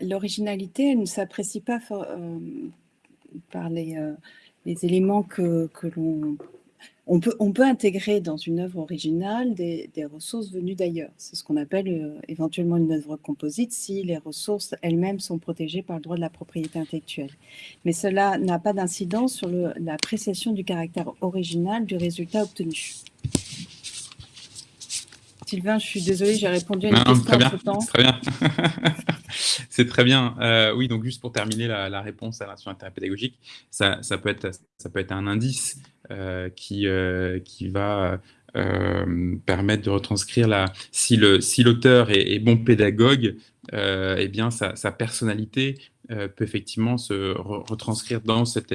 l'originalité, ne s'apprécie pas euh, par les, les, éléments que, l'on on peut, on peut, intégrer dans une œuvre originale des, ressources venues d'ailleurs. C'est ce qu'on appelle euh, éventuellement une œuvre composite si les ressources elles-mêmes sont protégées par le droit de la propriété intellectuelle. Mais cela n'a pas d'incidence sur l'appréciation du caractère original du résultat obtenu. Sylvain, je suis désolée, j'ai répondu à une question très bien, Très bien. C'est très bien. Euh, oui, donc juste pour terminer la, réponse à l'instruction intérêt pédagogique, ça, peut être, ça peut être un indice euh, qui, euh, qui va permettre de retranscrire la, si l'auteur si est, est, bon pédagogue, eh bien sa, sa personnalité euh, peut effectivement se retranscrire dans cet,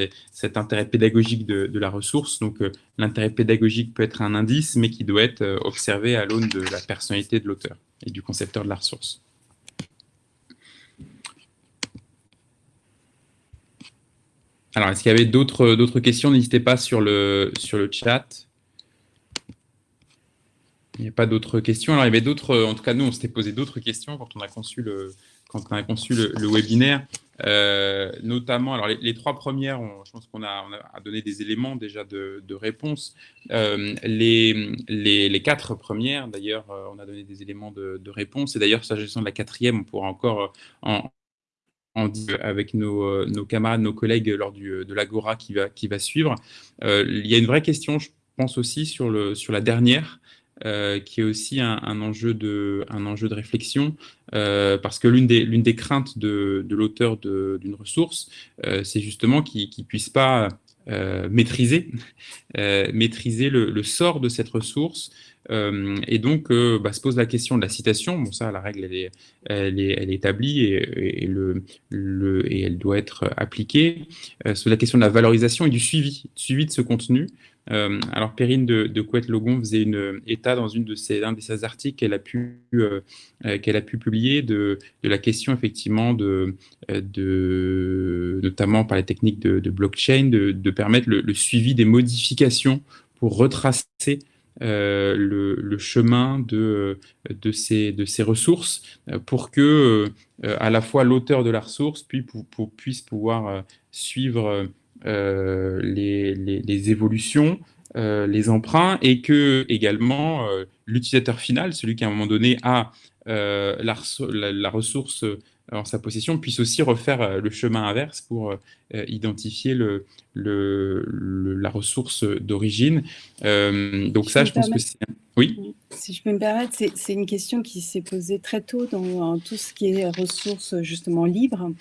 intérêt pédagogique de, la ressource. Donc euh, l'intérêt pédagogique peut être un indice, mais qui doit être euh, observé à l'aune de la personnalité de l'auteur et du concepteur de la ressource. Alors, est-ce qu'il y avait d'autres questions? N'hésitez pas sur le chat. Il n'y a pas d'autres questions. Alors, il y avait d'autres, en tout cas, nous, on s'était posé d'autres questions quand on a conçu le, quand on a conçu le, webinaire, euh, notamment, alors les, trois premières, je pense qu'on a, donné des éléments déjà de, réponse. Euh, les, quatre premières, d'ailleurs, euh, on a donné des éléments de, réponse. Et d'ailleurs, s'agissant de la quatrième, on pourra encore en, en avec nos, nos, camarades, nos collègues lors du, de l'Agora qui va, qui va suivre. il y a une vraie question, je pense aussi, sur, le, sur la dernière. Euh, qui est aussi un, enjeu, de, réflexion, euh, parce que l'une des, craintes de, l'auteur d'une ressource, euh, c'est justement qu'il ne puisse pas maîtriser, le, sort de cette ressource, et donc bah, se pose la question de la citation, bon ça la règle elle est, établie et, et, le, le, et elle doit être appliquée, sur la question de la valorisation et du suivi de ce contenu, euh, alors, Perrine de, de Couette-Logon faisait une euh, état dans une de ses, un de ses articles qu'elle a, pu, euh, publier de, la question, effectivement, de, notamment par les techniques de, blockchain, de, permettre le, suivi des modifications pour retracer le, chemin de, ces, ressources pour que à la fois l'auteur de la ressource puis, puisse pouvoir suivre euh, les, les, évolutions, euh, les emprunts, et que également euh, l'utilisateur final, celui qui à un moment donné a la, la, ressource en sa possession, puisse aussi refaire le chemin inverse pour identifier le, le, la ressource d'origine. donc ça, je pense que c'est... Oui Si je peux me permettre, c'est une question qui s'est posée très tôt dans, tout ce qui est ressources justement libres.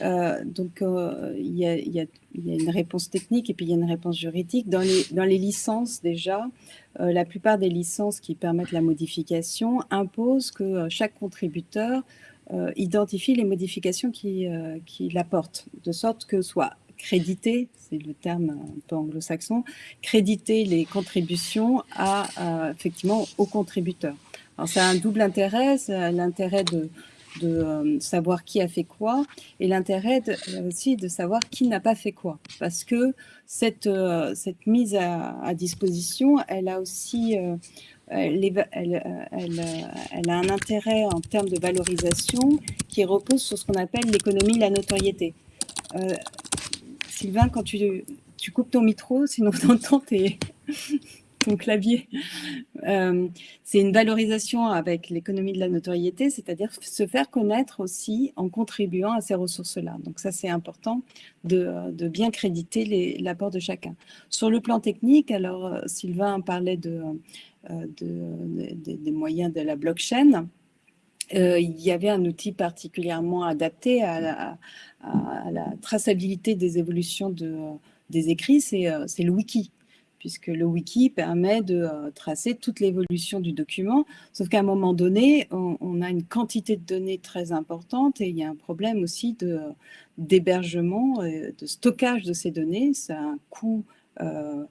Euh, donc, euh, il y, a une réponse technique et puis il y a une réponse juridique. Dans les, licences, déjà, euh, la plupart des licences qui permettent la modification imposent que chaque contributeur identifie les modifications qu'il qui apporte, de sorte que soit créditer, c'est le terme un peu anglo-saxon, créditer les contributions à, effectivement aux contributeurs. Alors, ça a un double intérêt, l'intérêt de de euh, savoir qui a fait quoi et l'intérêt euh, aussi de savoir qui n'a pas fait quoi. Parce que cette, euh, cette mise à, disposition, elle a aussi elle, a un intérêt en termes de valorisation qui repose sur ce qu'on appelle l'économie de la notoriété. Sylvain, quand tu, tu coupes ton micro, sinon on entend tes, ton clavier. Euh, c'est une valorisation avec l'économie de la notoriété, c'est-à-dire se faire connaître aussi en contribuant à ces ressources-là. Donc ça, c'est important de, bien créditer l'apport de chacun. Sur le plan technique, alors euh, Sylvain parlait de, euh, des moyens de la blockchain. Il y avait un outil particulièrement adapté à la, traçabilité des évolutions de, des écrits, c'est le wiki puisque le wiki permet de euh, tracer toute l'évolution du document, sauf qu'à un moment donné, on, a une quantité de données très importante et il y a un problème aussi d'hébergement, de, stockage de ces données. Ça a un coût euh,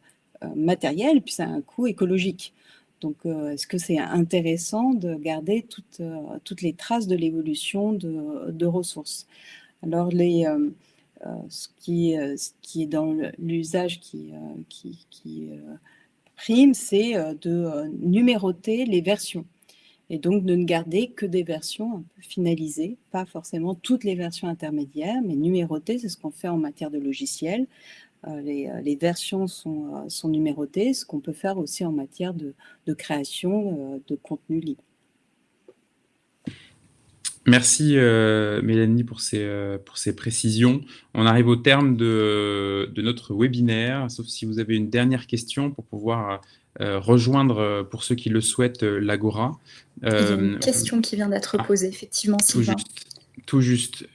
euh, matériel, puis ça a un coût écologique. Donc, est-ce que c'est intéressant de garder toutes, toutes les traces de l'évolution de, ressources? Alors, les, ce, qui, est dans l'usage qui, prime, c'est de numéroter les versions et donc de ne garder que des versions finalisées, pas forcément toutes les versions intermédiaires, mais numérotées, c'est ce qu'on fait en matière de logiciel. Euh, euh, les, versions sont, euh, sont, numérotées, ce qu'on peut faire aussi en matière de, création de contenu libre. Merci Mélanie pour ces, pour ces précisions. On arrive au terme de, de, notre webinaire, sauf si vous avez une dernière question pour pouvoir euh, rejoindre, pour ceux qui le souhaitent, l'Agora. Il y a une question qui vient d'être ah, posée, effectivement, Sylvain. Tout juste.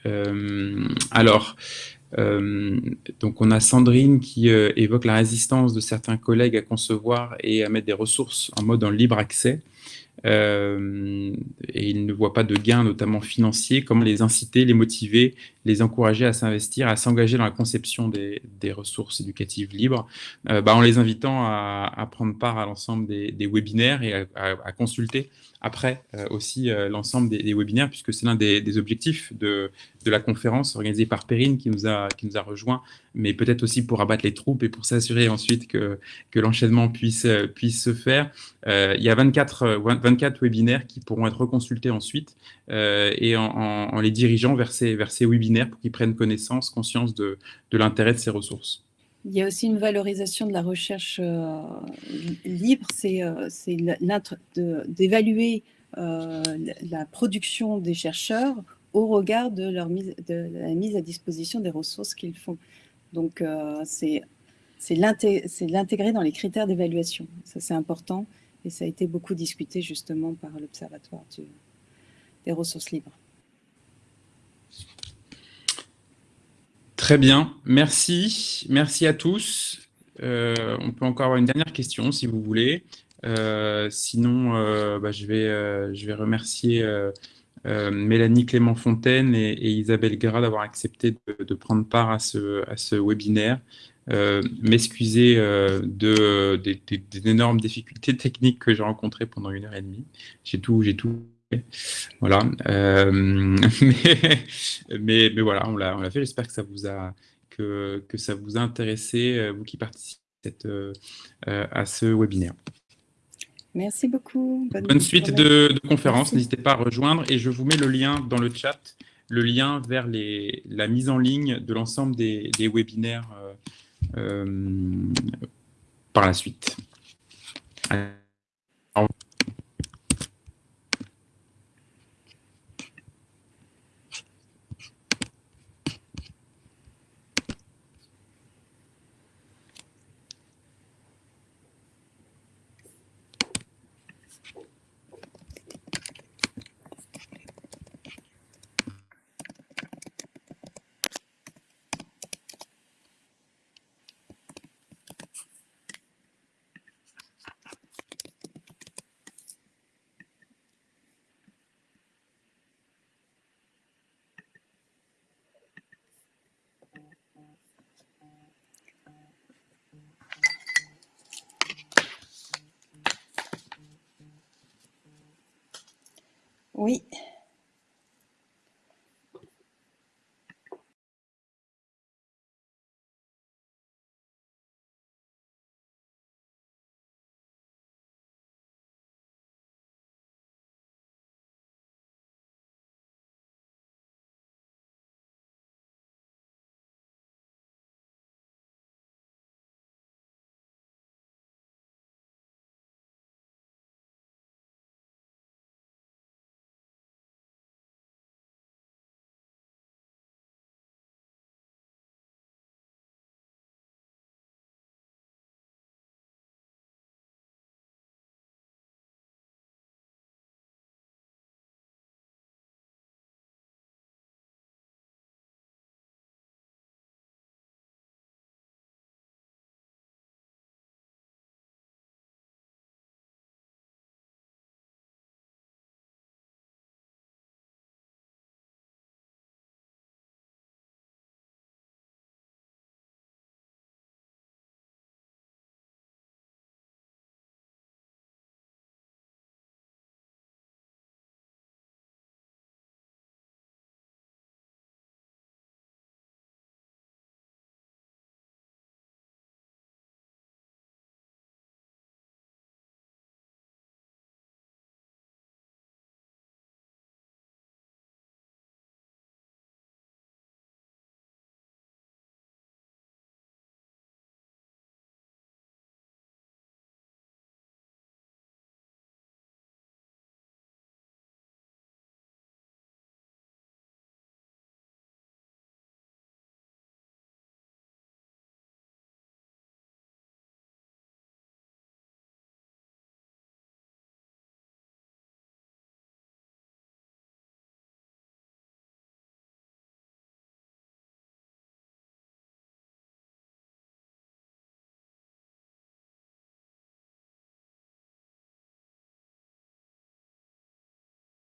alors, donc on a Sandrine qui évoque la résistance de certains collègues à concevoir et à mettre des ressources en mode en libre accès. Euh, et ils ne voient pas de gains, notamment financiers. Comment les inciter, les motiver, les encourager à s'investir, à s'engager dans la conception des, ressources éducatives libres, euh, bah, en les invitant à, prendre part à l'ensemble des, webinaires et à consulter après euh, aussi euh, l'ensemble des, webinaires, puisque c'est l'un des, objectifs de, la conférence organisée par Perrine qui nous a, qui nous a rejoint, mais peut-être aussi pour abattre les troupes et pour s'assurer ensuite que, l'enchaînement puisse, se faire. Il y a 24, 24 webinaires qui pourront être reconsultés ensuite et en, les dirigeant vers ces, vers webinaires pour qu'ils prennent connaissance, conscience de, l'intérêt de ces ressources. Il y a aussi une valorisation de la recherche euh, libre, c'est euh, d'évaluer euh, la production des chercheurs au regard de, de la mise à disposition des ressources qu'ils font. Donc, c'est l'intégrer dans les critères d'évaluation. Ça, c'est important et ça a été beaucoup discuté justement par l'Observatoire ressources libres. Très bien, merci. Merci à tous. Euh, on peut encore avoir une dernière question si vous voulez. Euh, sinon, euh, bah, je, vais, je vais remercier Mélanie Clément-Fontaine et, Isabelle Gras d'avoir accepté de, prendre part à ce, à ce webinaire. M'excuser de, des, énormes difficultés techniques que j'ai rencontrées pendant une heure et demie. J'ai tout, j'ai tout voilà. Euh, mais, mais, voilà, on l'a fait. J'espère que ça vous a que, que, ça vous a intéressé, euh, vous qui participez euh, à ce webinaire. Merci beaucoup. Bonne, suite de, de conférence. N'hésitez pas à rejoindre et je vous mets le lien dans le chat, le lien vers les, la mise en ligne de l'ensemble des, des, webinaires par la suite. Oui.